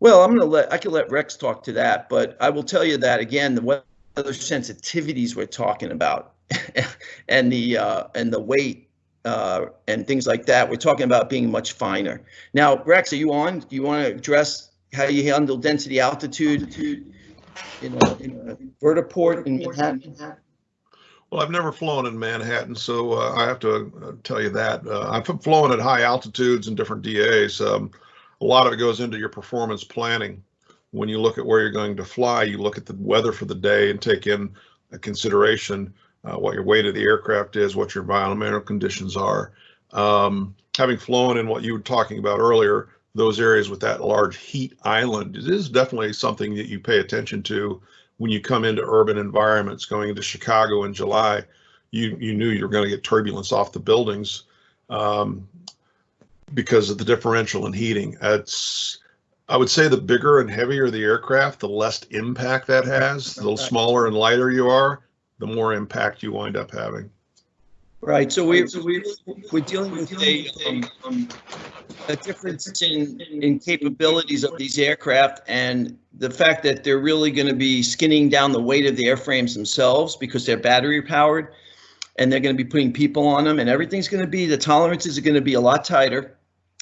Well, I'm going to let, I can let Rex talk to that, but I will tell you that again, the weather sensitivities we're talking about [LAUGHS] and the, uh, and the weight, uh, and things like that, we're talking about being much finer. Now, Rex, are you on? Do you want to address how you handle density altitude in a, in a vertiport in Manhattan?
Well, I've never flown in Manhattan, so uh, I have to uh, tell you that. Uh, I've flown at high altitudes and different DAs. Um, a lot of it goes into your performance planning. When you look at where you're going to fly, you look at the weather for the day and take in a consideration uh, what your weight of the aircraft is, what your environmental conditions are. Um, having flown in what you were talking about earlier, those areas with that large heat island, it is definitely something that you pay attention to when you come into urban environments. Going into Chicago in July, you you knew you were going to get turbulence off the buildings um, because of the differential in heating. It's I would say the bigger and heavier the aircraft, the less impact that has. The smaller and lighter you are, the more impact you wind up having.
Right, so we, we, we're dealing with a, um, a difference in, in capabilities of these aircraft and the fact that they're really going to be skinning down the weight of the airframes themselves because they're battery powered and they're going to be putting people on them and everything's going to be, the tolerances are going to be a lot tighter.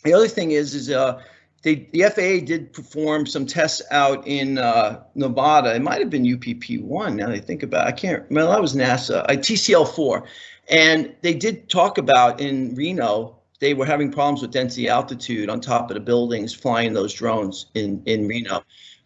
The other thing is, is uh, they, the FAA did perform some tests out in uh, Nevada. It might have been UPP one. Now that I think about, it. I can't. Well, that was NASA. I TCL four, and they did talk about in Reno. They were having problems with density altitude on top of the buildings, flying those drones in in Reno,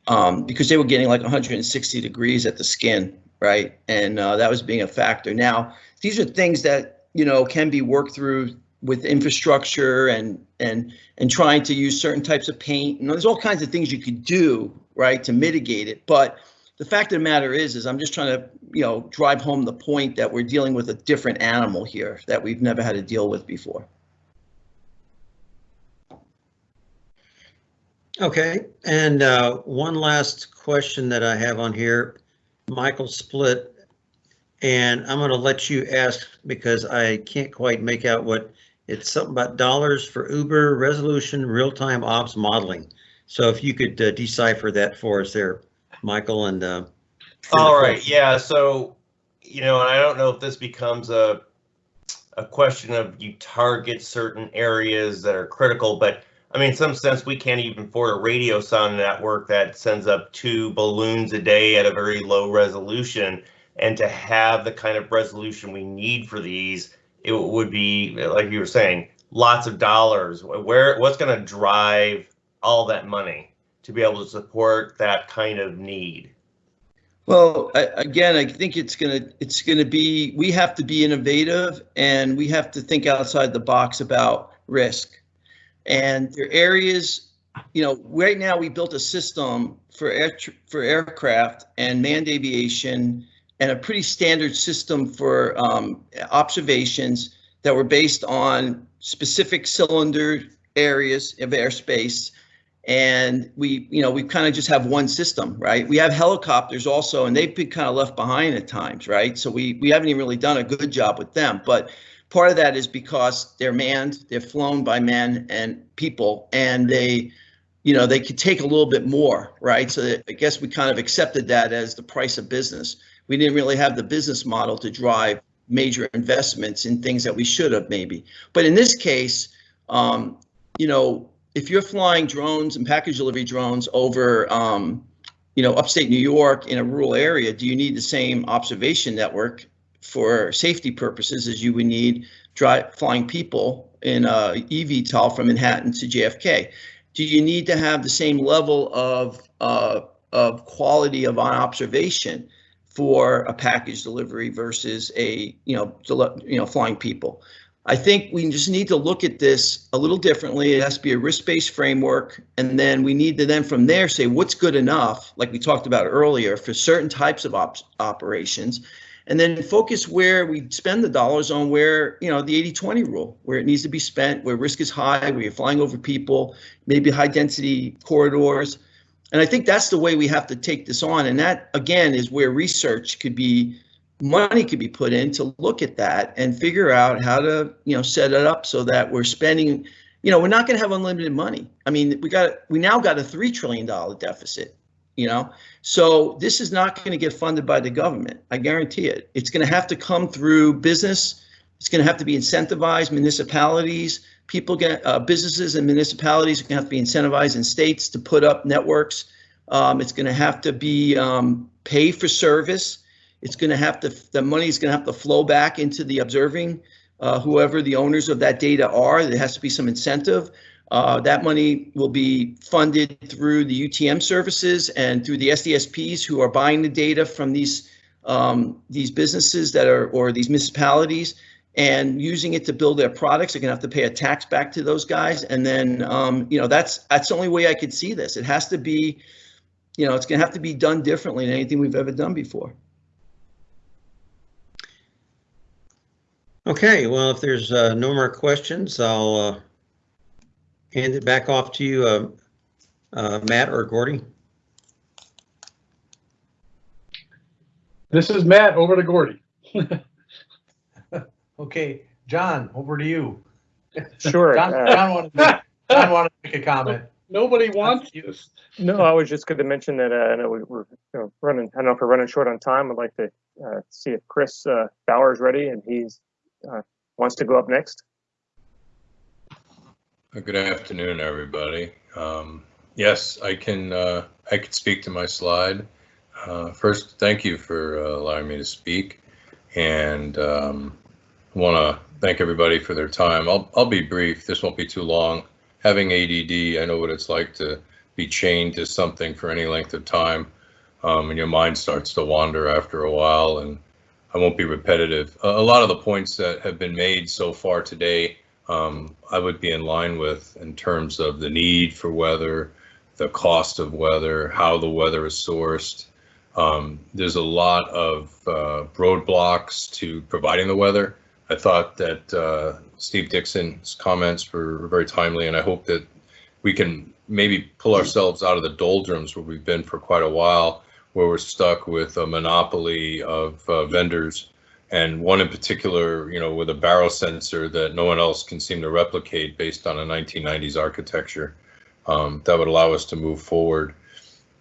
um, because they were getting like 160 degrees at the skin, right? And uh, that was being a factor. Now, these are things that you know can be worked through with infrastructure and and and trying to use certain types of paint. And there's all kinds of things you could do, right, to mitigate it. But the fact of the matter is, is I'm just trying to, you know, drive home the point that we're dealing with a different animal here that we've never had to deal with before.
Okay, and uh, one last question that I have on here, Michael Split. And I'm going to let you ask because I can't quite make out what, it's something about dollars for Uber resolution, real-time ops modeling. So if you could uh, decipher that for us there, Michael, and. uh,
All right, yeah, so, you know, and I don't know if this becomes a, a question of you target certain areas that are critical, but I mean, in some sense, we can't even afford a radiosonde network that sends up two balloons a day at a very low resolution. And to have the kind of resolution we need for these, it would be, like you were saying, lots of dollars. Where, what's gonna drive all that money to be able to support that kind of need?
Well, I, again, I think it's gonna, it's gonna be, we have to be innovative and we have to think outside the box about risk. And there are areas, you know, right now we built a system for air, for aircraft and manned aviation and a pretty standard system for um, observations that were based on specific cylinder areas of airspace. And we, you know, we kind of just have one system, right? We have helicopters also, and they've been kind of left behind at times, right? So we we haven't even really done a good job with them. But part of that is because they're manned, they're flown by men and people, and they, you know, they could take a little bit more, right? So I guess we kind of accepted that as the price of business. We didn't really have the business model to drive major investments in things that we should have maybe. But in this case, um, you know, if you're flying drones and package delivery drones over, um, you know, upstate New York in a rural area, do you need the same observation network for safety purposes as you would need drive flying people in a eVTOL from Manhattan to JFK? Do you need to have the same level of uh, of quality of observation for a package delivery versus a you know you know flying people? I think we just need to look at this a little differently. It has to be a risk-based framework, and then we need to then from there say what's good enough, like we talked about earlier, for certain types of ops, operations, and then focus where we spend the dollars on where you know the 80-20 rule, where it needs to be spent, where risk is high, where you're flying over people, maybe high-density corridors, and I think that's the way we have to take this on. And that again is where research could be money could be put in to look at that and figure out how to you know set it up so that we're spending you know we're not going to have unlimited money. I mean we got we now got a three trillion dollar deficit you know? So this is not going to get funded by the government. I guarantee it. It's going to have to come through business. It's going to have to be incentivized. Municipalities people get uh, businesses and municipalities are going to have to be incentivized in states to put up networks um, it's going to have to be um, pay for service it's going to have to, the money is going to have to flow back into the observing, uh, whoever the owners of that data are. There has to be some incentive. Uh, that money will be funded through the UTM services and through the SDSPs who are buying the data from these um, these businesses that are or these municipalities and using it to build their products. They're going to have to pay a tax back to those guys, and then um, you know that's that's the only way I could see this. It has to be, you know, it's going to have to be done differently than anything we've ever done before.
Okay, well, if there's uh, no more questions, I'll uh, hand it back off to you, uh, uh, Matt or Gordy.
This is Matt, over to Gordy. [LAUGHS]
Okay, John, over to you.
Sure.
John,
uh,
John wanted, to- John wanted to make a comment.
Nobody wants you.
No, I was just going to mention that uh, I know we- we're you know, running, I don't know if we're running short on time. I'd like to uh, see if Chris uh, Bauer is ready and he's uh, wants to go up next.
Uh, Good afternoon, everybody. Um, Yes, I can, uh, I can speak to my slide. Uh, First, thank you for uh, allowing me to speak. And want to thank everybody for their time. I'll, I'll be brief. This won't be too long. Having ADD, I know what it's like to be chained to something for any length of time. Um, And your mind starts to wander after a while and I won't be repetitive. A, a lot of the points that have been made so far today, um, I would be in line with in terms of the need for weather, the cost of weather, how the weather is sourced, Um, there's a lot of uh, roadblocks to providing the weather. I thought that uh, Steve Dixon's comments were very timely, and I hope that we can maybe pull ourselves out of the doldrums where we've been for quite a while, where we're stuck with a monopoly of uh, vendors, and one in particular, you know, with a barrel sensor that no one else can seem to replicate based on a 1990s architecture. Um, that would allow us to move forward.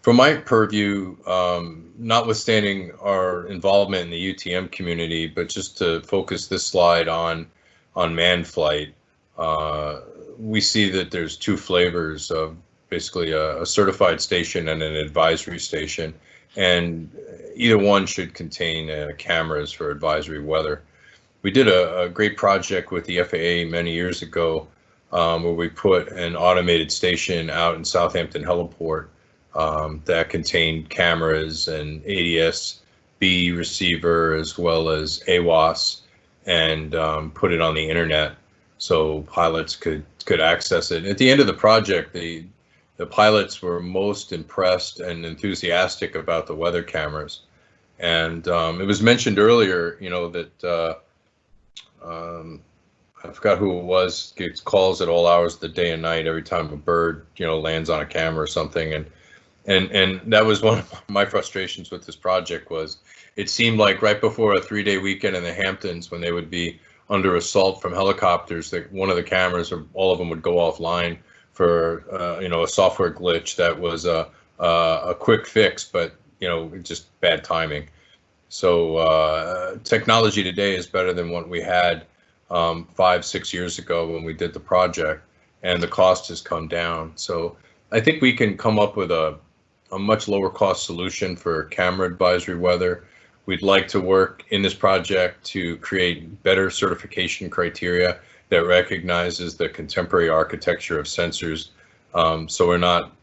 From my purview, um, notwithstanding our involvement in the UTM community, but just to focus this slide on on manned flight, uh, we see that there's two flavors of basically a, a, certified station and an advisory station, and either one should contain uh, cameras for advisory weather. We did a, a, great project with the FAA many years ago um, where we put an automated station out in Southampton Heliport um, that contained cameras and ADS-B receiver as well as AWOS and um, put it on the internet so pilots could could access it. At the end of the project, the the pilots were most impressed and enthusiastic about the weather cameras. And um, it was mentioned earlier, you know, that uh, um, I forgot who it was gets calls at all hours of the day and night every time a bird, you know, lands on a camera or something. And and and that was one of my frustrations with this project was it seemed like right before a three day weekend in the Hamptons when they would be under assault from helicopters that one of the cameras or all of them would go offline for uh, you know a software glitch that was a a quick fix, but you know just bad timing. So uh, technology today is better than what we had um, five six years ago when we did the project, and the cost has come down. So I think we can come up with a a much lower cost solution for camera advisory weather We'd like to work in this project to create better certification criteria that recognizes the contemporary architecture of sensors. Um, so we're not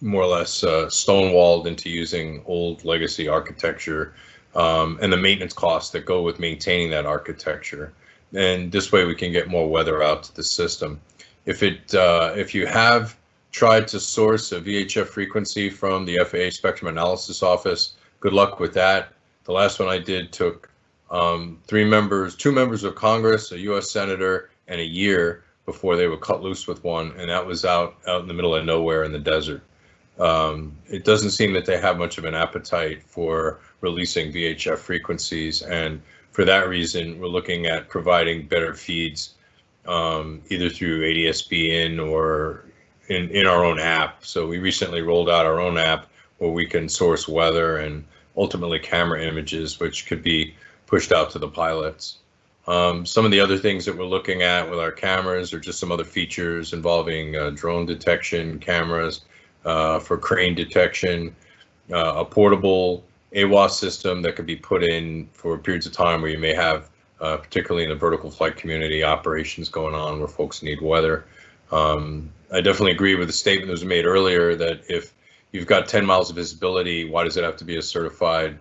more or less uh, stonewalled into using old legacy architecture um, and the maintenance costs that go with maintaining that architecture. And this way we can get more weather out to the system. If it uh, if you have tried to source a VHF frequency from the FAA Spectrum Analysis Office, good luck with that. The last one I did took um, three members, two members of Congress, a U.S. senator, and a year before they were cut loose with one, and that was out out in the middle of nowhere in the desert. Um, it doesn't seem that they have much of an appetite for releasing VHF frequencies, and for that reason, we're looking at providing better feeds, um, either through ADS-B in or in in our own app. So we recently rolled out our own app where we can source weather and ultimately camera images, which could be pushed out to the pilots. Um, some of the other things that we're looking at with our cameras are just some other features involving uh, drone detection cameras uh, for crane detection, uh, a portable AWOS system that could be put in for periods of time where you may have, uh, particularly in the vertical flight community, operations going on where folks need weather. Um, I definitely agree with the statement that was made earlier that if you've got 10 miles of visibility. Why does it have to be a certified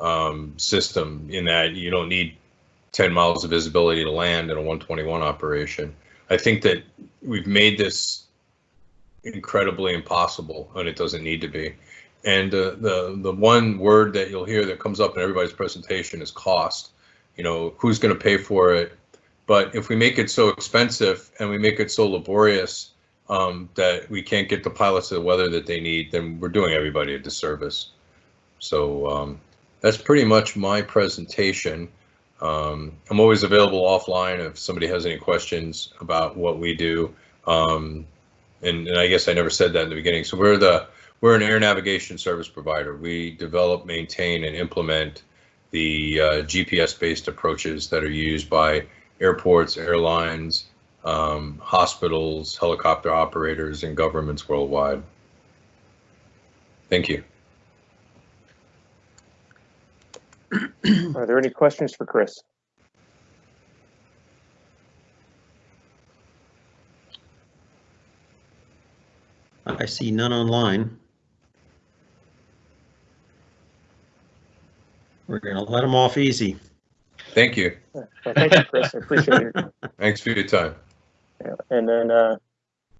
um, system in that you don't need 10 miles of visibility to land in a 121 operation? I think that we've made this incredibly impossible and it doesn't need to be. And uh, the the one word that you'll hear that comes up in everybody's presentation is cost. You know, who's going to pay for it? But if we make it so expensive and we make it so laborious um, that we can't get the pilots the weather that they need, then we're doing everybody a disservice. So um, that's pretty much my presentation. Um, I'm always available offline if somebody has any questions about what we do. Um, and, and I guess I never said that in the beginning. So we're the we're an air navigation service provider. We develop, maintain, and implement the uh, GPS-based approaches that are used by airports, airlines, um, hospitals, helicopter operators, and governments worldwide. Thank you. [CLEARS THROAT]
Are there any questions for Chris?
I see none online. We're gonna let them off easy.
Thank you.
Well, thank you, Chris. I appreciate it. [LAUGHS]
Thanks for your time.
Yeah. And then, uh,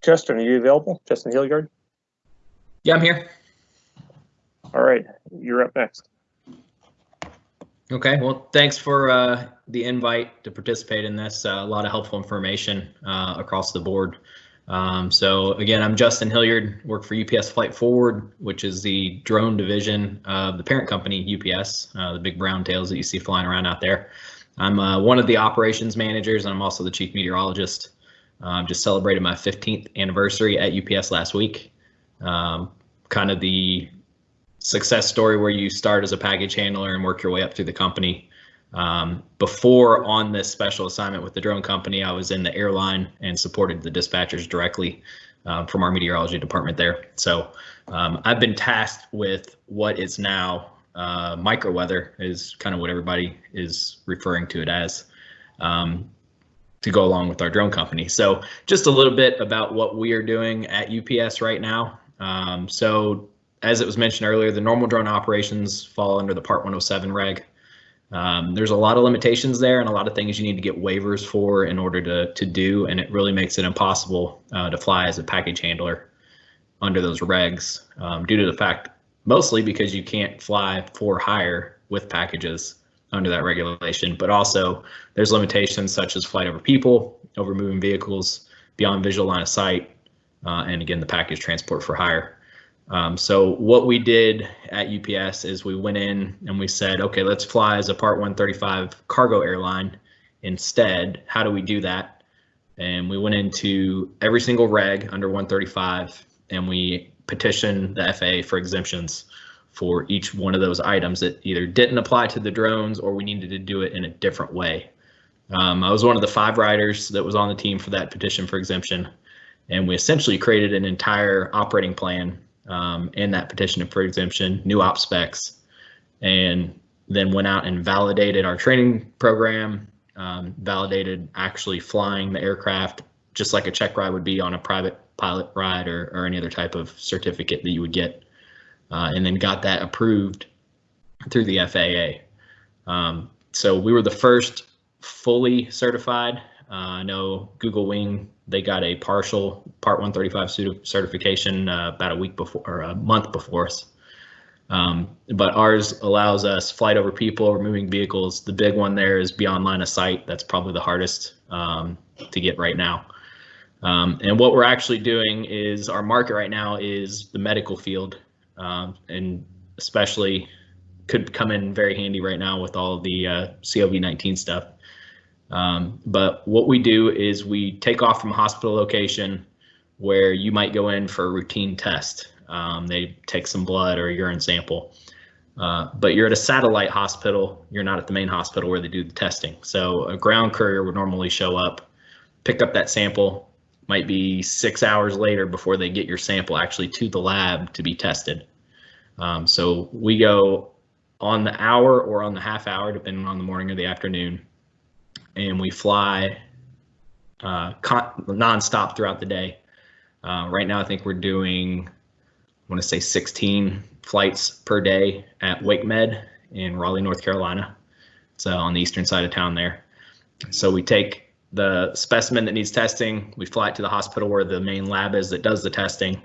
Justin, are you available? Justin Hilliard?
Yeah, I'm here.
All right, you're up next.
Okay, well, thanks for uh, the invite to participate in this. Uh, a lot of helpful information uh, across the board. Um, so again, I'm Justin Hilliard, work for UPS Flight Forward, which is the drone division of the parent company UPS, uh, the big brown tails that you see flying around out there. I'm uh, one of the operations managers, and I'm also the chief meteorologist. Um, just celebrated my 15th anniversary at UPS last week. Um, kind of the success story where you start as a package handler and work your way up through the company. Um, before on this special assignment with the drone company, I was in the airline and supported the dispatchers directly um, from our meteorology department there. So um, I've been tasked with what is now uh, micro weather is kind of what everybody is referring to it as um, to go along with our drone company. So just a little bit about what we are doing at UPS right now. Um, so as it was mentioned earlier, the normal drone operations fall under the Part 107 reg. Um, there's a lot of limitations there and a lot of things you need to get waivers for in order to, to do, and it really makes it impossible uh, to fly as a package handler under those regs um, due to the fact, mostly because you can't fly for hire with packages under that regulation, but also there's limitations such as flight over people, over moving vehicles, beyond visual line of sight, uh, and again, the package transport for hire. Um, so what we did at UPS is we went in and we said, okay, let's fly as a Part 135 cargo airline instead. How do we do that? And we went into every single reg under 135 and we petitioned the FAA for exemptions for each one of those items that either didn't apply to the drones or we needed to do it in a different way. Um, I was one of the five riders that was on the team for that petition for exemption. And we essentially created an entire operating plan um, in that petition for exemption, new op specs, and then went out and validated our training program, um, validated actually flying the aircraft just like a check ride would be on a private pilot ride or, or any other type of certificate that you would get, uh, and then got that approved through the FAA. Um, so we were the first fully certified. Uh, I know Google Wing they got a partial Part 135 certification uh, about a week before or a month before us. Um, but ours allows us flight over people or moving vehicles. The big one there is beyond line of sight. That's probably the hardest um, to get right now. Um, and what we're actually doing is our market right now is the medical field, um, and especially could come in very handy right now with all the uh, COVID-19 stuff. Um, but what we do is we take off from a hospital location where you might go in for a routine test. Um, they take some blood or a urine sample. Uh, but you're at a satellite hospital. You're not at the main hospital where they do the testing. So a ground courier would normally show up, pick up that sample. Might be six hours later before they get your sample actually to the lab to be tested. Um, so we go on the hour or on the half hour, depending on the morning or the afternoon, and we fly uh, con- nonstop throughout the day. Uh, right now, I think we're doing, I want to say 16 flights per day at Wake Med in Raleigh, North Carolina. So on the eastern side of town there. So we take the specimen that needs testing, we fly it to the hospital where the main lab is that does the testing.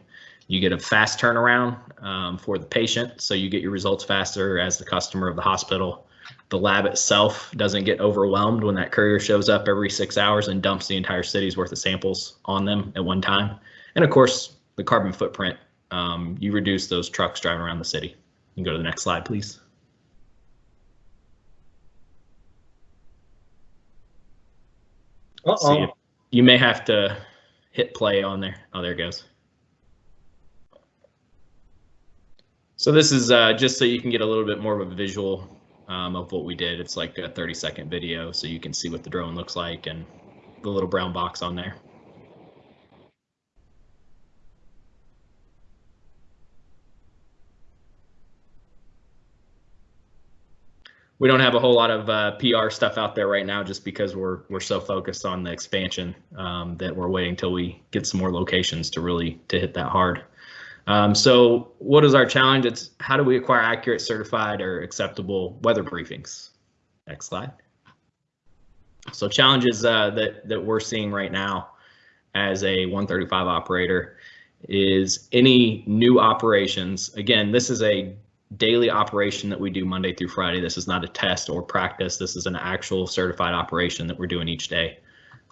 You get a fast turnaround um, for the patient, so you get your results faster as the customer of the hospital the lab itself doesn't get overwhelmed when that courier shows up every six hours and dumps the entire city's worth of samples on them at one time. And of course, the carbon footprint, um, you reduce those trucks driving around the city. You can go to the next slide, please.
Uh-oh.
See, you may have to hit play on there. Oh, there it goes. So this is uh, just so you can get a little bit more of a visual um, of what we did. It's like a 30 second video so you can see what the drone looks like and the little brown box on there. We don't have a whole lot of uh, PR stuff out there right now just because we're we're so focused on the expansion um, that we're waiting till we get some more locations to really to hit that hard. Um, so what is our challenge? It's how do we acquire accurate, certified, or acceptable weather briefings? Next slide. So challenges uh, that, that we're seeing right now as a 135 operator is any new operations. Again, this is a daily operation that we do Monday through Friday. This is not a test or practice. This is an actual certified operation that we're doing each day.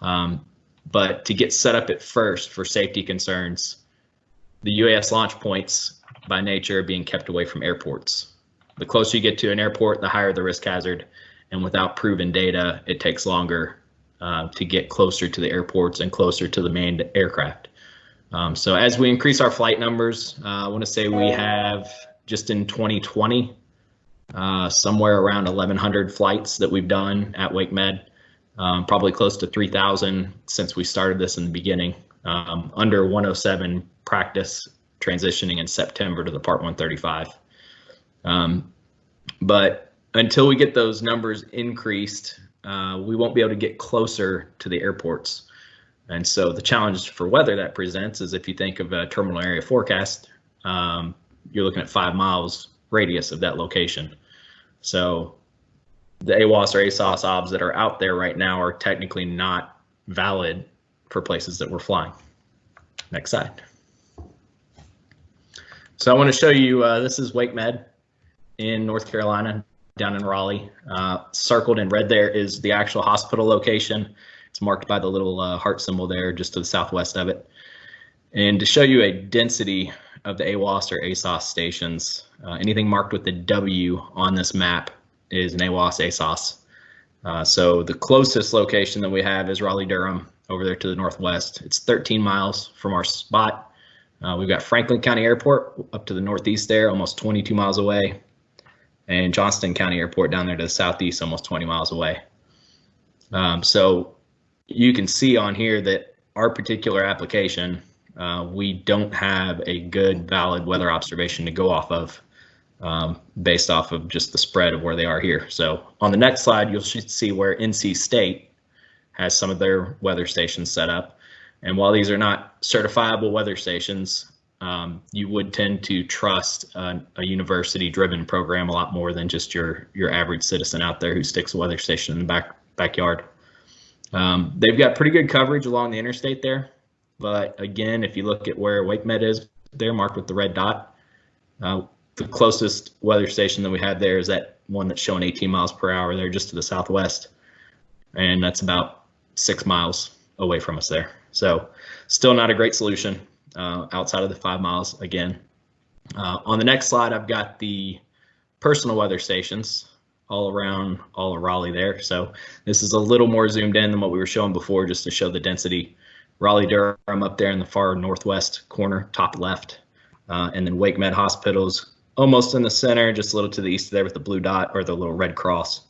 Um, but to get set up at first for safety concerns, the UAS launch points by nature are being kept away from airports. The closer you get to an airport, the higher the risk hazard. And without proven data, it takes longer uh, to get closer to the airports and closer to the manned aircraft. Um, so as we increase our flight numbers, uh, I want to say we have just in 2020, uh, somewhere around 1,100 flights that we've done at Wake Med, um, probably close to 3,000 since we started this in the beginning. Um, under 107 practice transitioning in September to the Part 135. Um, but until we get those numbers increased, uh, we won't be able to get closer to the airports. And so the challenge for weather that presents is if you think of a terminal area forecast, um, you're looking at five miles radius of that location. So the AWOS or ASOS OBS that are out there right now are technically not valid for places that we're flying. Next slide. So I want to show you, uh, this is Wake Med in North Carolina, down in Raleigh. Uh, circled in red there is the actual hospital location. It's marked by the little uh, heart symbol there just to the southwest of it. And to show you a density of the AWOS or ASOS stations, uh, anything marked with the W on this map is an AWOS ASOS. Uh, so the closest location that we have is Raleigh Durham over there to the northwest. It's 13 miles from our spot. Uh, we've got Franklin County Airport up to the northeast there, almost 22 miles away, and Johnston County Airport down there to the southeast, almost 20 miles away. Um, so you can see on here that our particular application, uh, we don't have a good valid weather observation to go off of um, based off of just the spread of where they are here. So on the next slide, you'll see where NC State has some of their weather stations set up. And while these are not certifiable weather stations, um, you would tend to trust a, a university-driven program a lot more than just your your average citizen out there who sticks a weather station in the back backyard. Um, they've got pretty good coverage along the interstate there, but again, if you look at where Wake Med is, they're marked with the red dot. Uh, the closest weather station that we have there is that one that's showing 18 miles per hour there just to the southwest, and that's about six miles away from us there. So still not a great solution uh, outside of the five miles again. Uh, on the next slide, I've got the personal weather stations all around all of Raleigh there. So this is a little more zoomed in than what we were showing before just to show the density. Raleigh Durham up there in the far northwest corner, top left. Uh, and then Wake Med Hospitals almost in the center, just a little to the east there with the blue dot or the little red cross.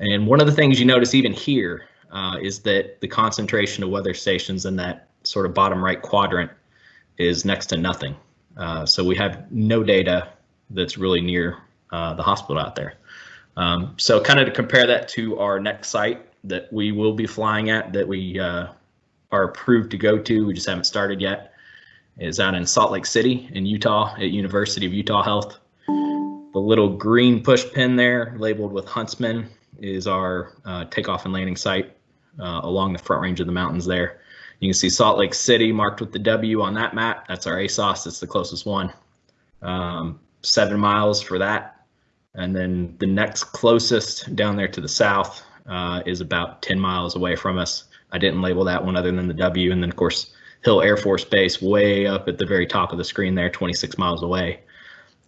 And one of the things you notice even here uh, is that the concentration of weather stations in that sort of bottom right quadrant is next to nothing. Uh, so we have no data that's really near uh, the hospital out there. Um, so kind of to compare that to our next site that we will be flying at that we uh, are approved to go to, we just haven't started yet, is out in Salt Lake City in Utah at University of Utah Health. The little green push pin there labeled with Huntsman is our uh, takeoff and landing site uh, along the front range of the mountains there. You can see Salt Lake City marked with the W on that map. That's our ASOS. It's the closest one. Um, seven miles for that. And then the next closest down there to the south uh, is about 10 miles away from us. I didn't label that one other than the W. And then, of course, Hill Air Force Base way up at the very top of the screen there, 26 miles away.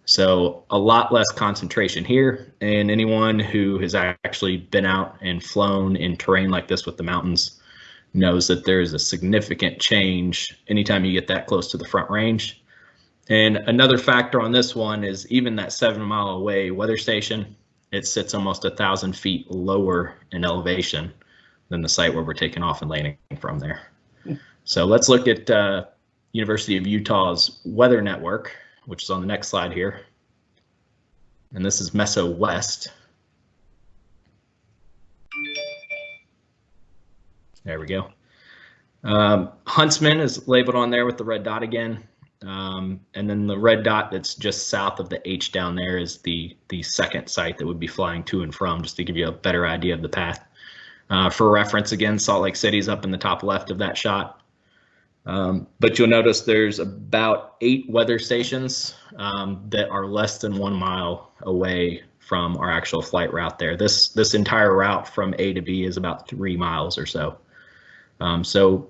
So a lot less concentration here. And anyone who has actually been out and flown in terrain like this with the mountains knows that there is a significant change anytime you get that close to the front range. And another factor on this one is even that seven mile away weather station, it sits almost a thousand feet lower in elevation than the site where we're taking off and landing from there. So let's look at uh, University of Utah's weather network which is on the next slide here. And this is Meso West. There we go. Um, Huntsman is labeled on there with the red dot again. Um, and then the red dot that's just south of the H down there is the, the second site that would be flying to and from, just to give you a better idea of the path. Uh, for reference, again, Salt Lake City's up in the top left of that shot. Um, but you'll notice there's about eight weather stations um, that are less than one mile away from our actual flight route there. This this entire route from A to B is about three miles or so. Um, so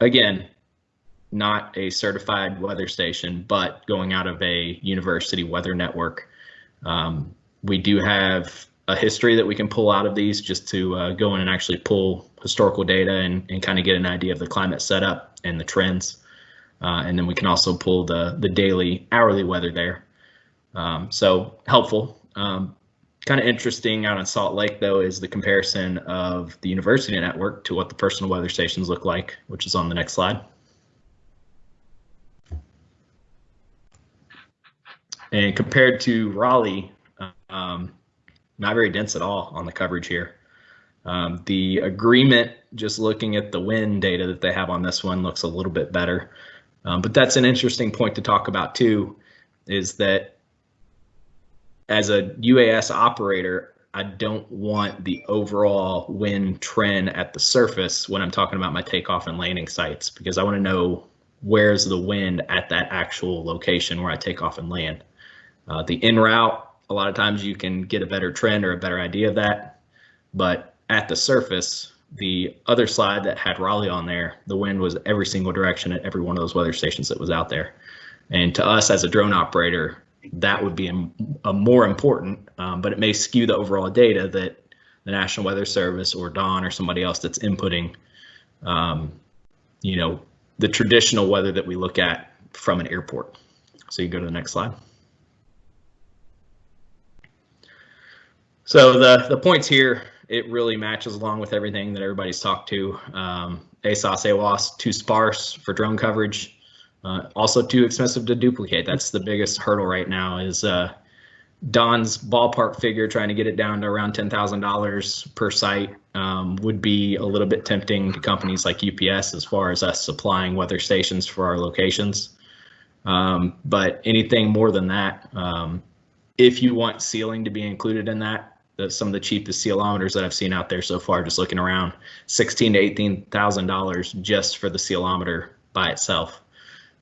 again, not a certified weather station, but going out of a university weather network. Um, we do have a history that we can pull out of these just to uh, go in and actually pull historical data and, and kind of get an idea of the climate setup and the trends. Uh, and then we can also pull the, the daily, hourly weather there. Um, so helpful. Um, kind of interesting out in Salt Lake, though, is the comparison of the university network to what the personal weather stations look like, which is on the next slide. And compared to Raleigh, um, not very dense at all on the coverage here. Um, the agreement, just looking at the wind data that they have on this one, looks a little bit better. Um, but that's an interesting point to talk about too, is that as a UAS operator, I don't want the overall wind trend at the surface when I'm talking about my takeoff and landing sites, because I want to know where's the wind at that actual location where I take off and land. Uh, the en route, a lot of times you can get a better trend or a better idea of that. But at the surface, the other slide that had Raleigh on there, the wind was every single direction at every one of those weather stations that was out there. And to us as a drone operator, that would be a, a more important, um, but it may skew the overall data that the National Weather Service or Don or somebody else that's inputting, um, you know, the traditional weather that we look at from an airport. So you go to the next slide. So the, the points here, it really matches along with everything that everybody's talked to. Um, ASOS, AWOS, too sparse for drone coverage. Uh, also too expensive to duplicate. That's the biggest hurdle right now is uh, Don's ballpark figure, trying to get it down to around $10,000 per site um, would be a little bit tempting to companies like UPS as far as us supplying weather stations for our locations. Um, but anything more than that, um, if you want ceiling to be included in that, the, some of the cheapest ceilometers that I've seen out there so far, just looking around, sixteen to eighteen thousand dollars just for the ceilometer by itself.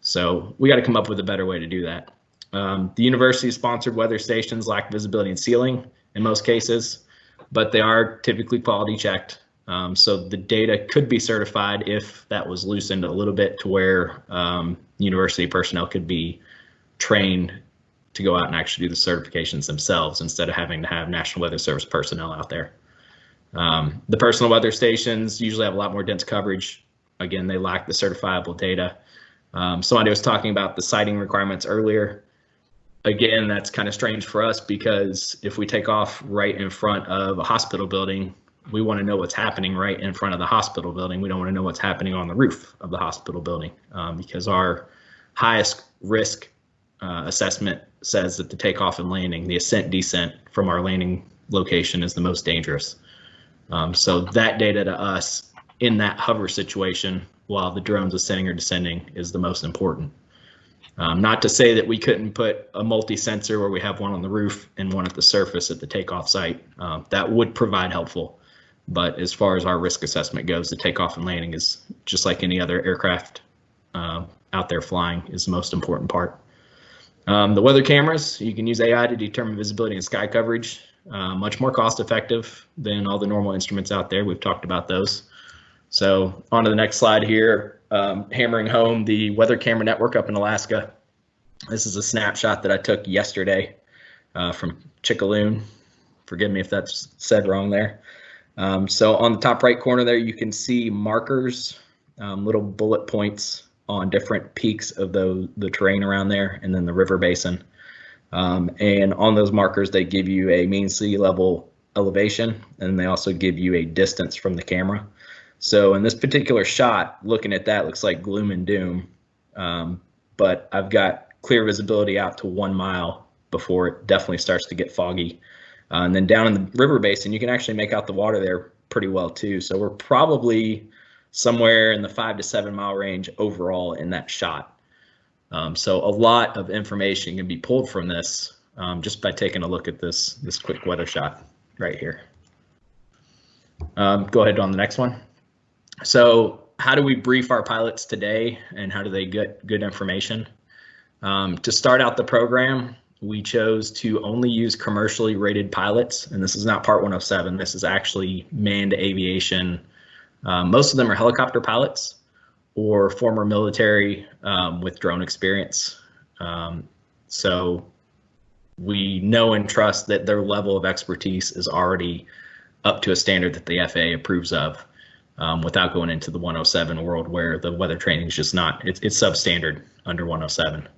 So we got to come up with a better way to do that. Um, the university-sponsored weather stations lack visibility and ceiling in most cases, but they are typically quality checked. Um, so the data could be certified if that was loosened a little bit to where um, university personnel could be trained to go out and actually do the certifications themselves instead of having to have National Weather Service personnel out there. Um, the personal weather stations usually have a lot more dense coverage. Again, they lack the certifiable data. Um, somebody was talking about the sighting requirements earlier. Again, that's kind of strange for us because if we take off right in front of a hospital building, we want to know what's happening right in front of the hospital building. We don't want to know what's happening on the roof of the hospital building um, because our highest risk uh, assessment says that the takeoff and landing, the ascent descent from our landing location is the most dangerous. Um, so that data to us in that hover situation while the drone's ascending or descending is the most important. Um, not to say that we couldn't put a multi-sensor where we have one on the roof and one at the surface at the takeoff site. Uh, that would provide helpful. But as far as our risk assessment goes, the takeoff and landing is just like any other aircraft uh, out there flying is the most important part. Um, the weather cameras, you can use AI to determine visibility and sky coverage. Uh, much more cost effective than all the normal instruments out there. We've talked about those. So on to the next slide here, um, hammering home the weather camera network up in Alaska. This is a snapshot that I took yesterday uh, from Chickaloon. Forgive me if that's said wrong there. Um, so on the top right corner there, you can see markers, um, little bullet points on different peaks of the, the terrain around there and then the river basin. Um, and on those markers, they give you a mean sea level elevation and they also give you a distance from the camera. So in this particular shot, looking at that looks like gloom and doom, um, but I've got clear visibility out to one mile before it definitely starts to get foggy. Uh, and then down in the river basin, you can actually make out the water there pretty well too. So we're probably somewhere in the five to seven mile range overall in that shot. Um, so a lot of information can be pulled from this um, just by taking a look at this this quick weather shot right here. Um, go ahead on the next one. So how do we brief our pilots today and how do they get good information? Um, to start out the program, we chose to only use commercially rated pilots, and this is not Part 107. This is actually manned aviation. Um, most of them are helicopter pilots or former military um, with drone experience. Um, so we know and trust that their level of expertise is already up to a standard that the FAA approves of um, without going into the 107 world where the weather training is just not, it's, it's substandard under 107.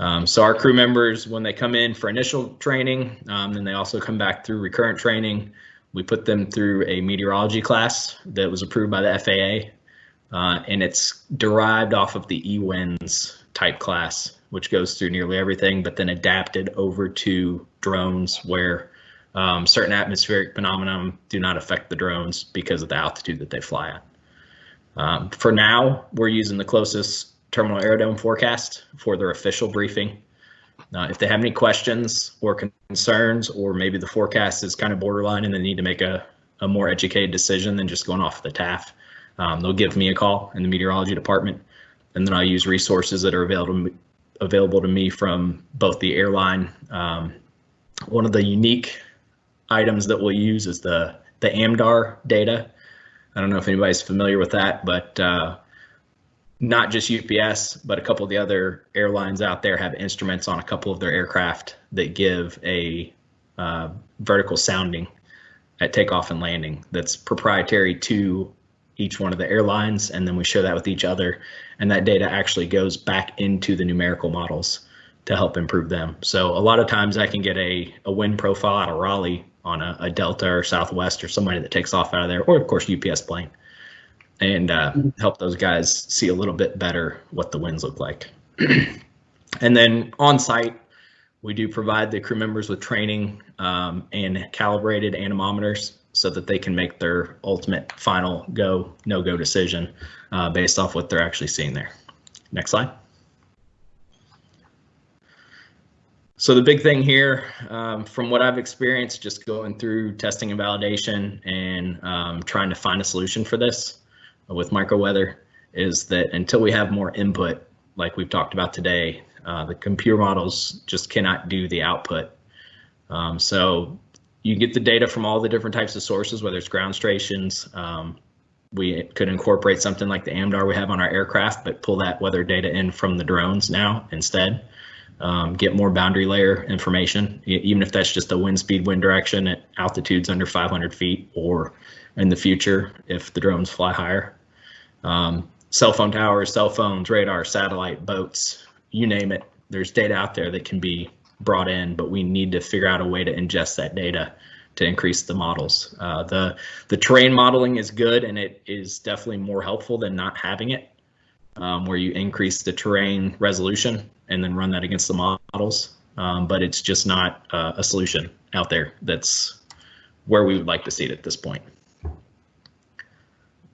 Um, so our crew members, when they come in for initial training, um, then they also come back through recurrent training. We put them through a meteorology class that was approved by the FAA, uh, and it's derived off of the EWINS type class, which goes through nearly everything, but then adapted over to drones where um, certain atmospheric phenomena do not affect the drones because of the altitude that they fly at. Um, for now, we're using the closest terminal aerodome forecast for their official briefing. Uh, if they have any questions or concerns, or maybe the forecast is kind of borderline and they need to make a, a more educated decision than just going off the TAF, um, they'll give me a call in the meteorology department, and then I'll use resources that are available available to me from both the airline. Um, one of the unique items that we'll use is the the AMDAR data. I don't know if anybody's familiar with that, but uh, not just UPS, but a couple of the other airlines out there have instruments on a couple of their aircraft that give a uh, vertical sounding at takeoff and landing that's proprietary to each one of the airlines. And then we share that with each other. And that data actually goes back into the numerical models to help improve them. So a lot of times I can get a, a wind profile out of Raleigh on a, a Delta or Southwest or somebody that takes off out of there, or of course UPS plane and uh, help those guys see a little bit better what the winds look like. [CLEARS THROAT] and then on site, we do provide the crew members with training um, and calibrated anemometers so that they can make their ultimate final go, no go decision uh, based off what they're actually seeing there. Next slide. So the big thing here, um, from what I've experienced, just going through testing and validation and um, trying to find a solution for this, with microweather is that until we have more input, like we've talked about today, uh, the computer models just cannot do the output. Um, so you get the data from all the different types of sources, whether it's ground stations. Um, we could incorporate something like the AMDAR we have on our aircraft, but pull that weather data in from the drones now instead. Um, get more boundary layer information, even if that's just a wind speed, wind direction at altitudes under 500 feet, or in the future if the drones fly higher. Um, cell phone towers, cell phones, radar, satellite, boats, you name it. There's data out there that can be brought in, but we need to figure out a way to ingest that data to increase the models. Uh, the the terrain modeling is good and it is definitely more helpful than not having it, um, where you increase the terrain resolution and then run that against the models. Um, but it's just not uh, a solution out there that's where we would like to see it at this point.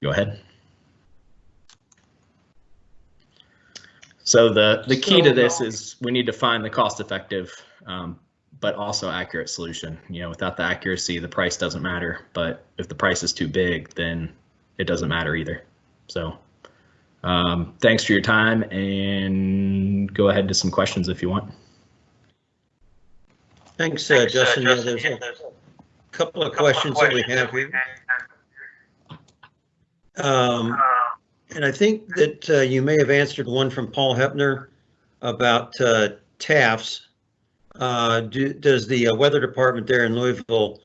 Go ahead. So the, the key to this is we need to find the cost effective, um, but also accurate solution. You know, without the accuracy, the price doesn't matter. But if the price is too big, then it doesn't matter either. So um, thanks for your time and go ahead to some questions if you want.
Thanks, uh, Justin. Yeah, there's a couple of questions that we have here. Um, and I think that uh, you may have answered one from Paul Hepner about uh, TAFs. Uh, do, does the uh, weather department there in Louisville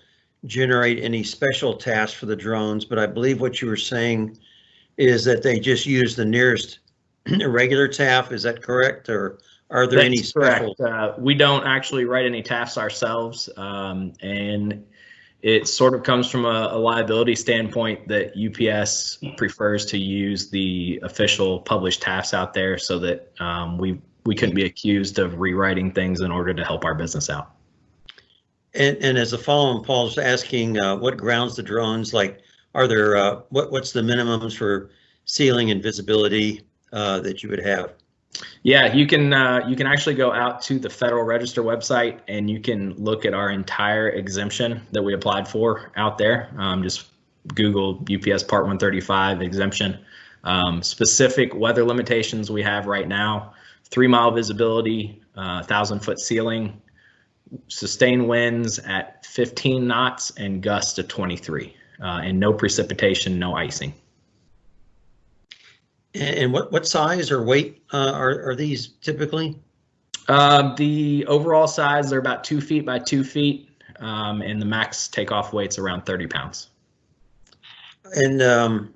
generate any special TAFs for the drones? But I believe what you were saying is that they just use the nearest [CLEARS THROAT] regular TAF. Is that correct? Or are there
That's
any special?
Uh, we don't actually write any TAFs ourselves. Um, and it sort of comes from a, a, liability standpoint that UPS prefers to use the official published TAFs out there so that um, we we couldn't be accused of rewriting things in order to help our business out.
And, and as a follow-on, Paul's asking uh, what grounds the drones like. Are there uh, what what's the minimums for ceiling and visibility uh, that you would have?
Yeah, you can uh, you can actually go out to the Federal Register website and you can look at our entire exemption that we applied for out there. Um, just Google UPS Part 135 exemption. Um, specific weather limitations we have right now, three mile visibility, uh, thousand foot ceiling, sustained winds at 15 knots and gusts to 23, uh, and no precipitation, no icing.
And what, what size or weight uh, are, are these typically?
Um, the overall size, they're about two feet by two feet, um, and the max takeoff weight's around 30 pounds.
And um,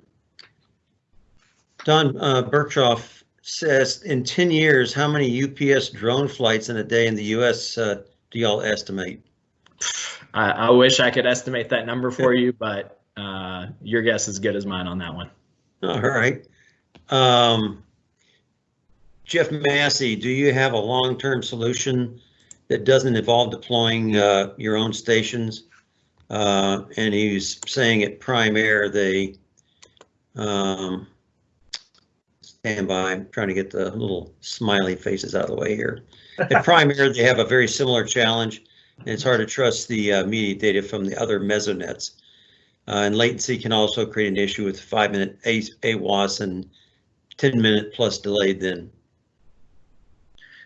Don uh, says, in 10 years, how many UPS drone flights in a day in the US uh, do y'all estimate? [SIGHS]
I, I wish I could estimate that number for [LAUGHS] you, but uh, your guess is good as mine on that one.
All right. Um, Jeff Massey, do you have a long-term solution that doesn't involve deploying uh, your own stations? Uh, and he's saying at Prime Air, they um, stand by. I'm trying to get the little smiley faces out of the way here. At [LAUGHS] Prime Air, they have a very similar challenge, and it's hard to trust the uh, media data from the other mesonets. Uh, and latency can also create an issue with five-minute AWOS and 10-minute plus delayed then.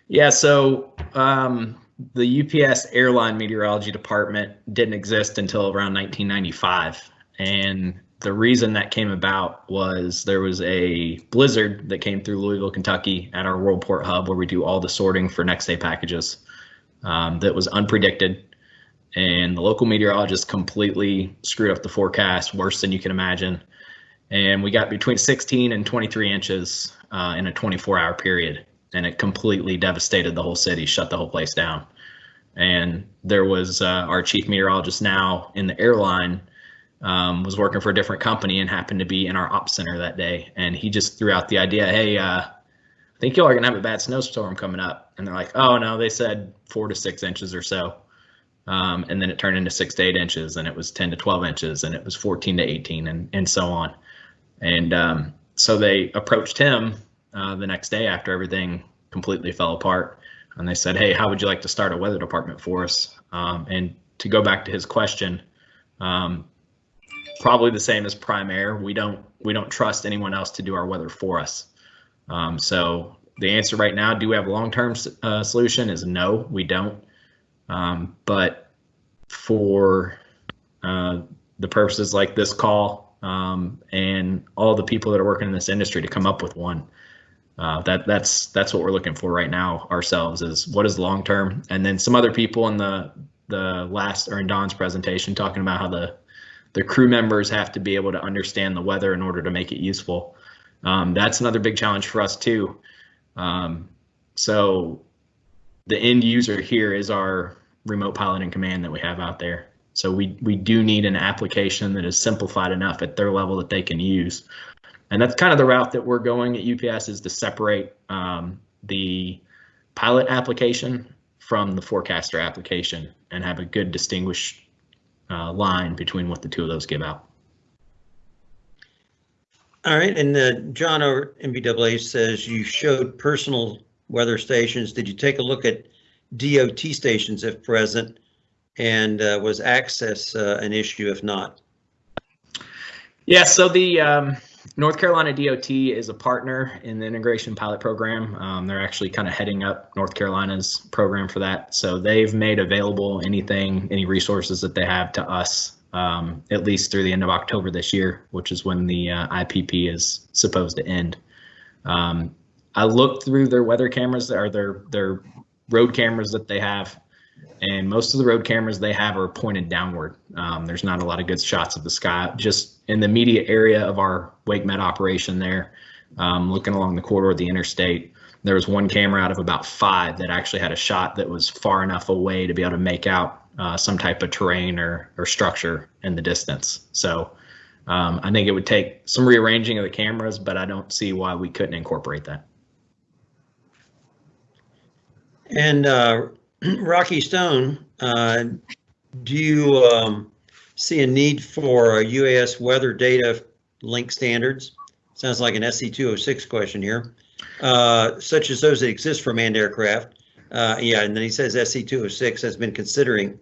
Yeah, so um, the UPS airline meteorology department didn't exist until around 1995. And the reason that came about was there was a blizzard that came through Louisville, Kentucky at our Worldport hub where we do all the sorting for next day packages um, that was unpredicted. And the local meteorologist completely screwed up the forecast worse than you can imagine. And we got between 16 and 23 inches uh, in a 24 hour period and it completely devastated the whole city, shut the whole place down. And there was uh, our chief meteorologist now in the airline um, was working for a different company and happened to be in our ops center that day. And he just threw out the idea, hey, uh, I think y'all are gonna have a bad snowstorm coming up. And they're like, oh no, they said four to six inches or so. Um, and then it turned into six to eight inches, and it was 10 to 12 inches, and it was 14 to 18, and and so on. And um, so they approached him uh, the next day after everything completely fell apart. And they said, hey, how would you like to start a weather department for us? Um, and to go back to his question, um, probably the same as Prime Air. We don't we don't trust anyone else to do our weather for us. Um, so the answer right now, do we have a long-term uh, solution? Is no, we don't. Um, but for uh, the purposes like this call um, and all the people that are working in this industry to come up with one, uh, that that's that's what we're looking for right now ourselves is what is long term and then some other people in the the last or in Don's presentation talking about how the the crew members have to be able to understand the weather in order to make it useful. Um, that's another big challenge for us too. Um, so the end user here is our remote pilot and command that we have out there. So we we do need an application that is simplified enough at their level that they can use and that's kind of the route that we're going at UPS is to separate um, the pilot application from the forecaster application and have a good distinguished uh, line between what the two of those give out.
All right, and uh, John over NBAA says you showed personal weather stations. Did you take a look at DOT stations if present? And uh, was access uh, an issue if not?
Yeah, so the um, North Carolina DOT is a partner in the integration pilot program. Um, they're actually kind of heading up North Carolina's program for that. So they've made available anything, any resources that they have to us, um, at least through the end of October this year, which is when the uh, IPP is supposed to end. Um, I looked through their weather cameras or their their road cameras that they have and most of the road cameras they have are pointed downward. Um, there's not a lot of good shots of the sky. Just in the immediate area of our WakeMed operation there, um, looking along the corridor of the interstate, there was one camera out of about five that actually had a shot that was far enough away to be able to make out uh, some type of terrain or, or structure in the distance. So um, I think it would take some rearranging of the cameras, but I don't see why we couldn't incorporate that.
And uh, [CLEARS THROAT] Rocky Stone, uh, do you um, see a need for a UAS weather data link standards? Sounds like an SC206 question here, uh, such as those that exist for manned aircraft. Uh, yeah, and then he says SC206 has been considering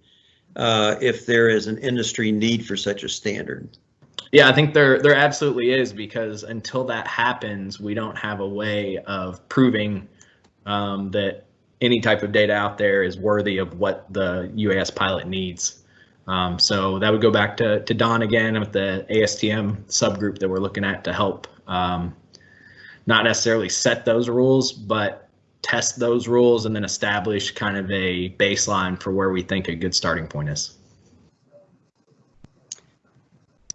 uh, if there is an industry need for such a standard.
Yeah, I think there there absolutely is because until that happens, we don't have a way of proving um, that any type of data out there is worthy of what the UAS pilot needs. Um, so that would go back to, to Don again with the ASTM subgroup that we're looking at to help um, not necessarily set those rules, but test those rules and then establish kind of a baseline for where we think a good starting point is.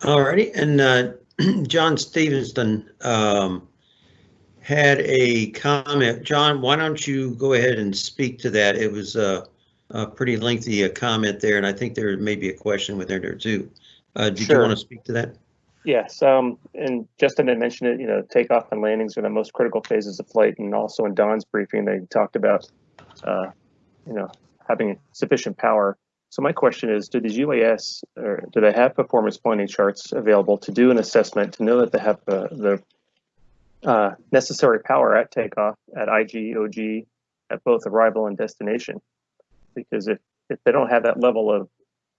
Alrighty, and uh, [CLEARS THROAT] John Stevenson um, had a comment. John, why don't you go ahead and speak to that? It was uh, a pretty lengthy uh, comment there, and I think there may be a question within there too. Uh, Did you want to speak to that?
Yes, um, and Justin had mentioned it, you know, takeoff and landings are the most critical phases of flight. And also in Don's briefing, they talked about, uh, you know, having sufficient power. So my question is, do these UAS, or do they have performance planning charts available to do an assessment to know that they have the, the uh, necessary power at takeoff, at IG, OG, at both arrival and destination? Because if, if they don't have that level of,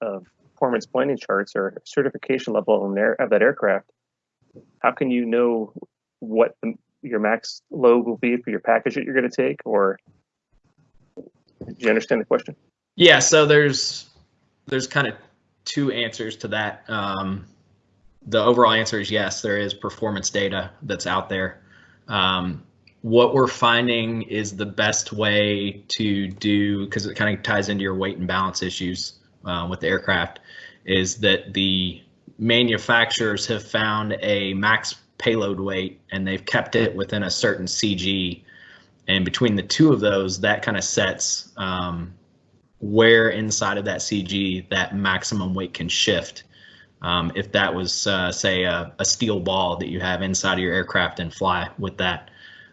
of performance planning charts or certification level in of that aircraft, how can you know what the, your max load will be for your package that you're going to take? Or do you understand the question?
Yeah, so there's there's kind of two answers to that. Um, the overall answer is yes, there is performance data that's out there. Um, what we're finding is the best way to do because it kind of ties into your weight and balance issues uh, with the aircraft is that the manufacturers have found a max payload weight and they've kept it within a certain CG. And between the two of those, that kind of sets um, where inside of that CG that maximum weight can shift. Um, if that was, uh, say, a, a steel ball that you have inside of your aircraft and fly with that.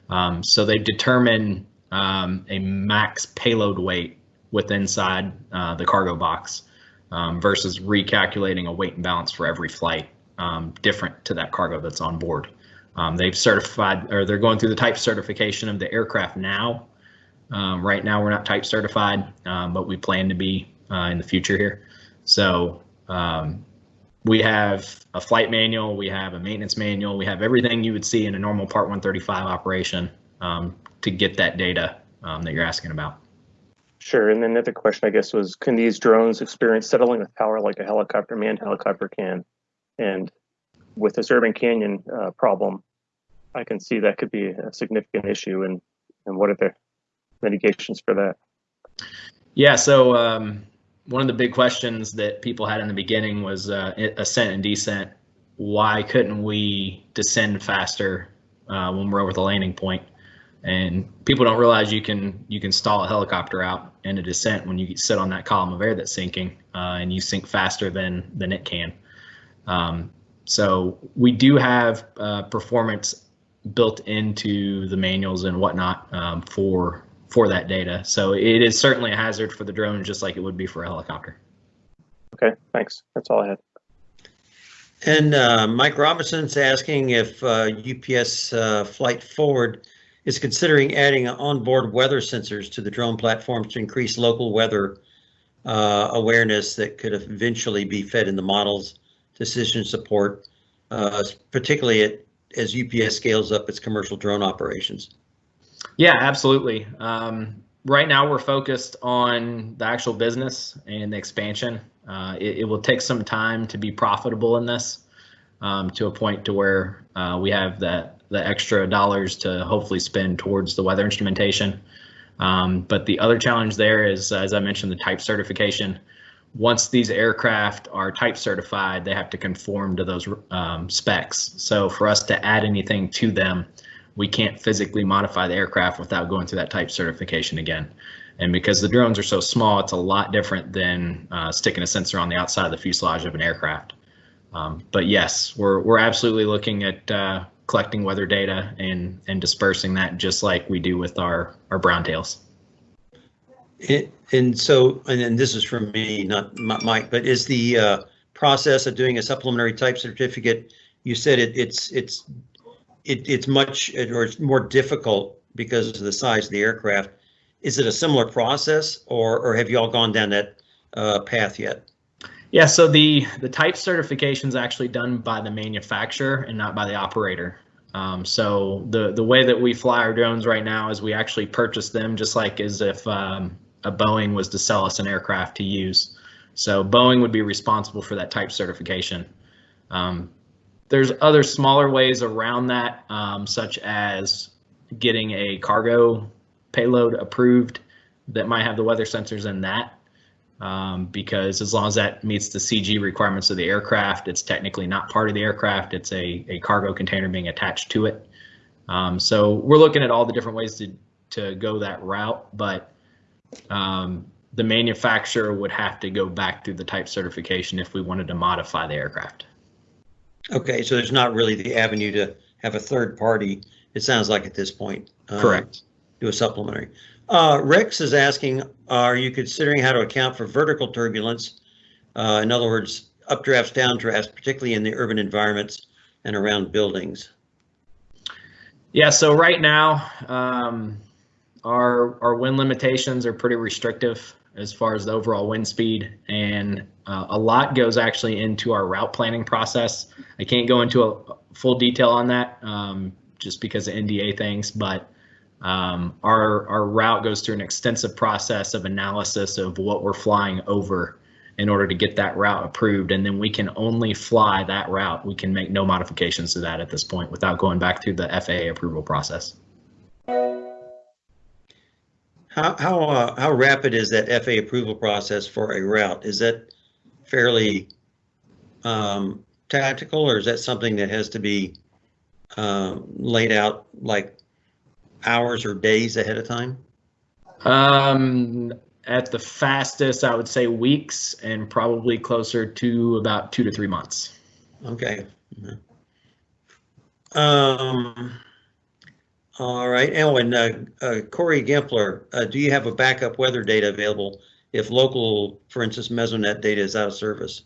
Um, so they've determined um, a max payload weight with inside uh, the cargo box um, versus recalculating a weight and balance for every flight um, different to that cargo that's on board. Um, they've certified or they're going through the type certification of the aircraft now. Right now, we're not type certified, but we plan to be uh, in the future here. So um, we have a flight manual, we have a maintenance manual, we have everything you would see in a normal Part 135 operation um, to get that data um, that you're asking about.
Sure. And then the other question, I guess, was can these drones experience settling with power like a helicopter, manned helicopter can? And with this urban canyon uh, problem, I can see that could be a significant issue. And, and what are the mitigations for that?
Yeah, so um, one of the big questions that people had in the beginning was uh, ascent and descent. Why couldn't we descend faster uh, when we're over the landing point? And people don't realize you can you can stall a helicopter out in a descent when you sit on that column of air that's sinking, uh, and you sink faster than than it can. Um, so we do have uh, performance built into the manuals and whatnot um, for for that data. So it is certainly a hazard for the drone, just like it would be for a helicopter.
Okay, thanks. That's all I had.
And uh, Mike Robinson's asking if uh, UPS uh, Flight Forward is considering adding onboard weather sensors to the drone platforms to increase local weather uh, awareness that could eventually be fed in the models decision support, uh, particularly at, as UPS scales up its commercial drone operations.
Yeah, absolutely. Um, right now, we're focused on the actual business and the expansion. Uh, it, it, will take some time to be profitable in this um, to a point to where uh, we have that the extra dollars to hopefully spend towards the weather instrumentation. Um, but the other challenge there is, as I mentioned, the type certification. Once these aircraft are type certified, they have to conform to those um, specs. So for us to add anything to them, we can't physically modify the aircraft without going through that type certification again. And because the drones are so small, it's a lot different than uh, sticking a sensor on the outside of the fuselage of an aircraft. Um, but yes, we're we're absolutely looking at uh, collecting weather data and and dispersing that just like we do with our our brown tails.
It, and so, and this is from me, not Mike, but is the uh, process of doing a supplementary type certificate? You said it, it's it's it, it's much or it's more difficult because of the size of the aircraft. Is it a similar process, or or have you all gone down that uh, path yet?
Yeah, so the the type certification is actually done by the manufacturer and not by the operator. Um, so the the way that we fly our drones right now is we actually purchase them just like as if um, a Boeing was to sell us an aircraft to use. So Boeing would be responsible for that type certification. Um, there's other smaller ways around that, um, such as getting a cargo payload approved that might have the weather sensors in that. Um, because as long as that meets the CG requirements of the aircraft, it's technically not part of the aircraft. It's a, a cargo container being attached to it. Um, so we're looking at all the different ways to, to go that route, but um, the manufacturer would have to go back through the type certification if we wanted to modify the aircraft.
Okay, so there's not really the avenue to have a third party, it sounds like at this point. uh,
Correct.
Do a supplementary. Uh, Rex is asking, are you considering how to account for vertical turbulence? Uh, in other words, updrafts, downdrafts, particularly in the urban environments and around buildings?
Yeah, so right now, um, our our wind limitations are pretty restrictive as far as the overall wind speed, and uh, a lot goes actually into our route planning process. I can't go into a full detail on that um, just because of NDA things, but um, our our route goes through an extensive process of analysis of what we're flying over in order to get that route approved, and then we can only fly that route. We can make no modifications to that at this point without going back through the FAA approval process.
How, how, uh, how rapid is that FAA approval process for a route? Is that fairly um, tactical or is that something that has to be um, laid out like hours or days ahead of time?
Um, at the fastest, I would say weeks, and probably closer to about two to three months.
Okay. Um, all right. Oh, and uh, uh, Corey Gimpler, uh, do you have a backup weather data available if local, for instance, Mesonet data is out of service?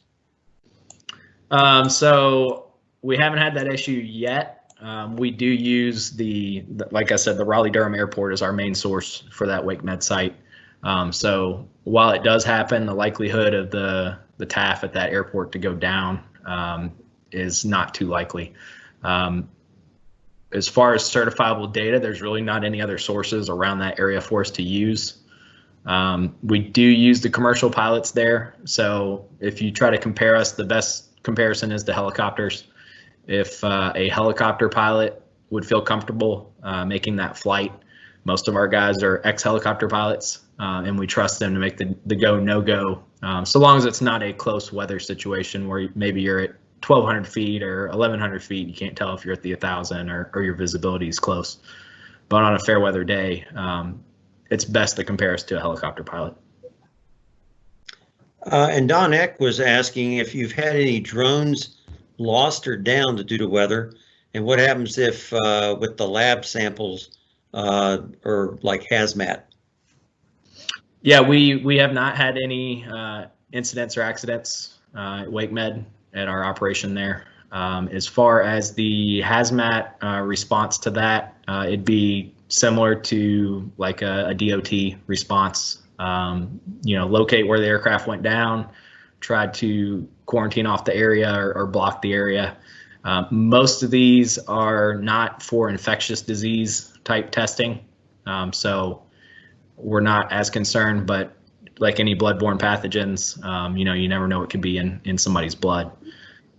Um, so we haven't had that issue yet. Um, we do use the, like I said, the Raleigh Durham Airport is our main source for that WakeMed site. Um, so while it does happen, the likelihood of the the TAF at that airport to go down um, is not too likely. Um, as far as certifiable data, there's really not any other sources around that area for us to use. Um, we do use the commercial pilots there. So if you try to compare us, the best comparison is the helicopters. If uh, a helicopter pilot would feel comfortable uh, making that flight, most of our guys are ex-helicopter pilots, uh, and we trust them to make the, the go no go. Um, so long as it's not a close weather situation where maybe you're at 1,200 feet or 1,100 feet, you can't tell if you're at the 1,000 or, or your visibility is close. But on a fair weather day, um, it's best to compare us to a helicopter pilot.
Uh, and Don Eck was asking if you've had any drones lost or downed due to weather, and what happens if uh, with the lab samples uh, or like hazmat?
Yeah, we we have not had any uh, incidents or accidents uh, at WakeMed at our operation there. Um, as far as the hazmat uh, response to that, uh, it'd be similar to like a, a DOT response. Um, you know, locate where the aircraft went down, try to quarantine off the area or, or block the area. Uh, most of these are not for infectious disease type testing, um, so we're not as concerned. But like any bloodborne pathogens, um, you know, you never know what could be in in somebody's blood.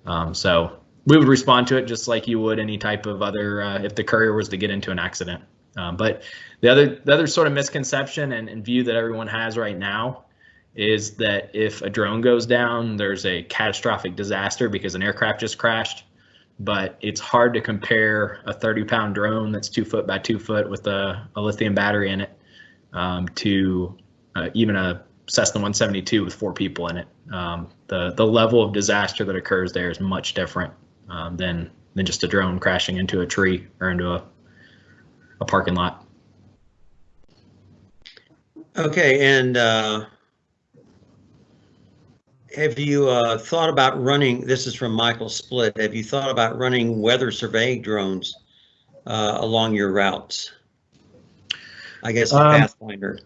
Um, so we would respond to it just like you would any type of other uh, if the courier was to get into an accident. Um, but the other the other sort of misconception and, and, view that everyone has right now is that if a drone goes down, there's a catastrophic disaster because an aircraft just crashed. But it's hard to compare a 30 pound drone that's two foot by two foot with a, a lithium battery in it um, to uh, even a Cessna 172 with four people in it. Um, the the level of disaster that occurs there is much different um, than than just a drone crashing into a tree or into a a parking lot.
Okay, and uh, have you uh, thought about running? This is from Michael Split. Have you thought about running weather surveying drones uh, along your routes? I guess a
Um,
Pathfinder.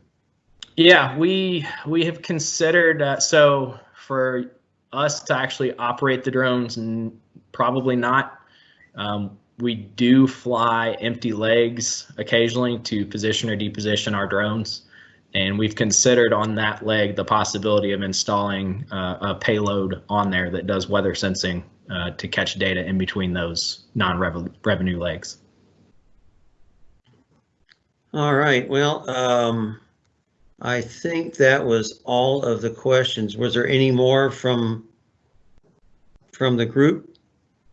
Yeah, we we have considered uh, so for us to actually operate the drones, n- probably not. Um, we do fly empty legs occasionally to position or deposition our drones. And we've considered on that leg the possibility of installing uh, a payload on there that does weather sensing uh, to catch data in between those non-revenue legs.
All right, well, um, I think that was all of the questions. Was there any more from, from the group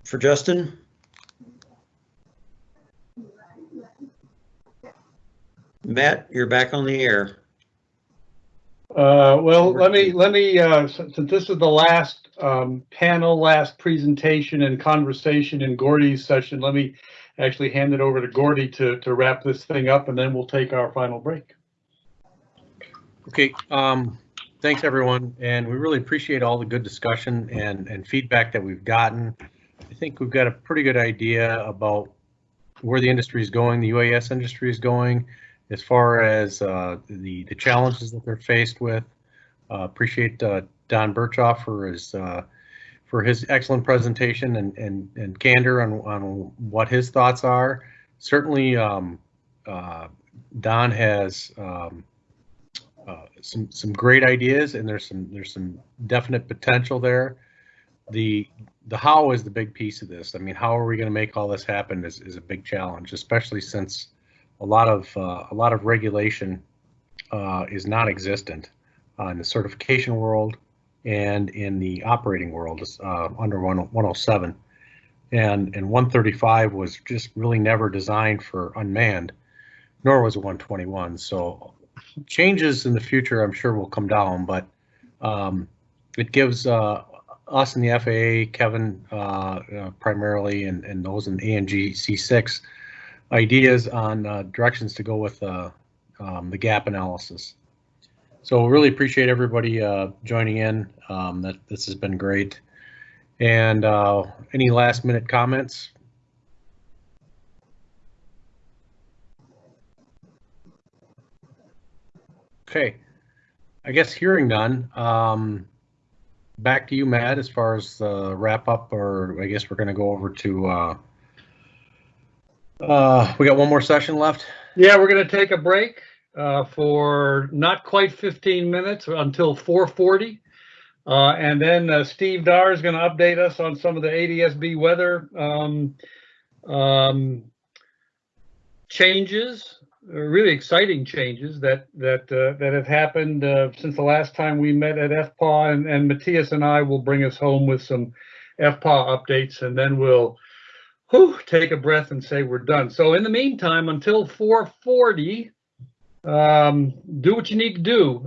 for Justin? Matt, you're back on the air.
Uh, well, let me, let me, uh, since since this is the last, um, panel, last presentation and conversation in Gordy's session, let me actually hand it over to Gordy to, to wrap this thing up and then we'll take our final break.
Okay, um, thanks everyone, and we really appreciate all the good discussion and, and feedback that we've gotten. I think we've got a pretty good idea about where the industry is going, the UAS industry is going, as far as, uh, the, the challenges that they're faced with. Uh, appreciate, uh, Don Berchoff for his, uh, for his excellent presentation and, and, and candor on, on what his thoughts are. Certainly, um, uh, Don has, um, uh, some some great ideas and there's some there's some definite potential there. The the how is the big piece of this. I mean, how are we going to make all this happen is, is a big challenge, especially since a lot of uh, a lot of regulation uh, is non-existent uh, in the certification world and in the operating world under 1 107. And and 135 was just really never designed for unmanned, nor was 121. So changes in the future, I'm sure will come down, but um, it gives uh, us in the FAA, Kevin uh, uh, primarily, and, and those in ANG C6 ideas on uh, directions to go with uh, um, the gap analysis. So really appreciate everybody uh, joining in. Um, that this has been great. And uh, any last minute comments? Okay, I guess hearing none, um, back to you, Matt, as far as the wrap up, or I guess we're gonna go over to, uh, we got one more session left?
Yeah, we're gonna take a break, uh, for not quite fifteen minutes until four forty. Uh, and then, uh, Steve Dar is gonna update us on some of the ADSB weather, um, um, changes, uh, really exciting changes that, that, uh, that have happened, since the last time we met at FPAW and, and Matthias and I will bring us home with some FPAW updates and then we'll, whew, take a breath and say we're done. So in the meantime, until 440, um, do what you need to do.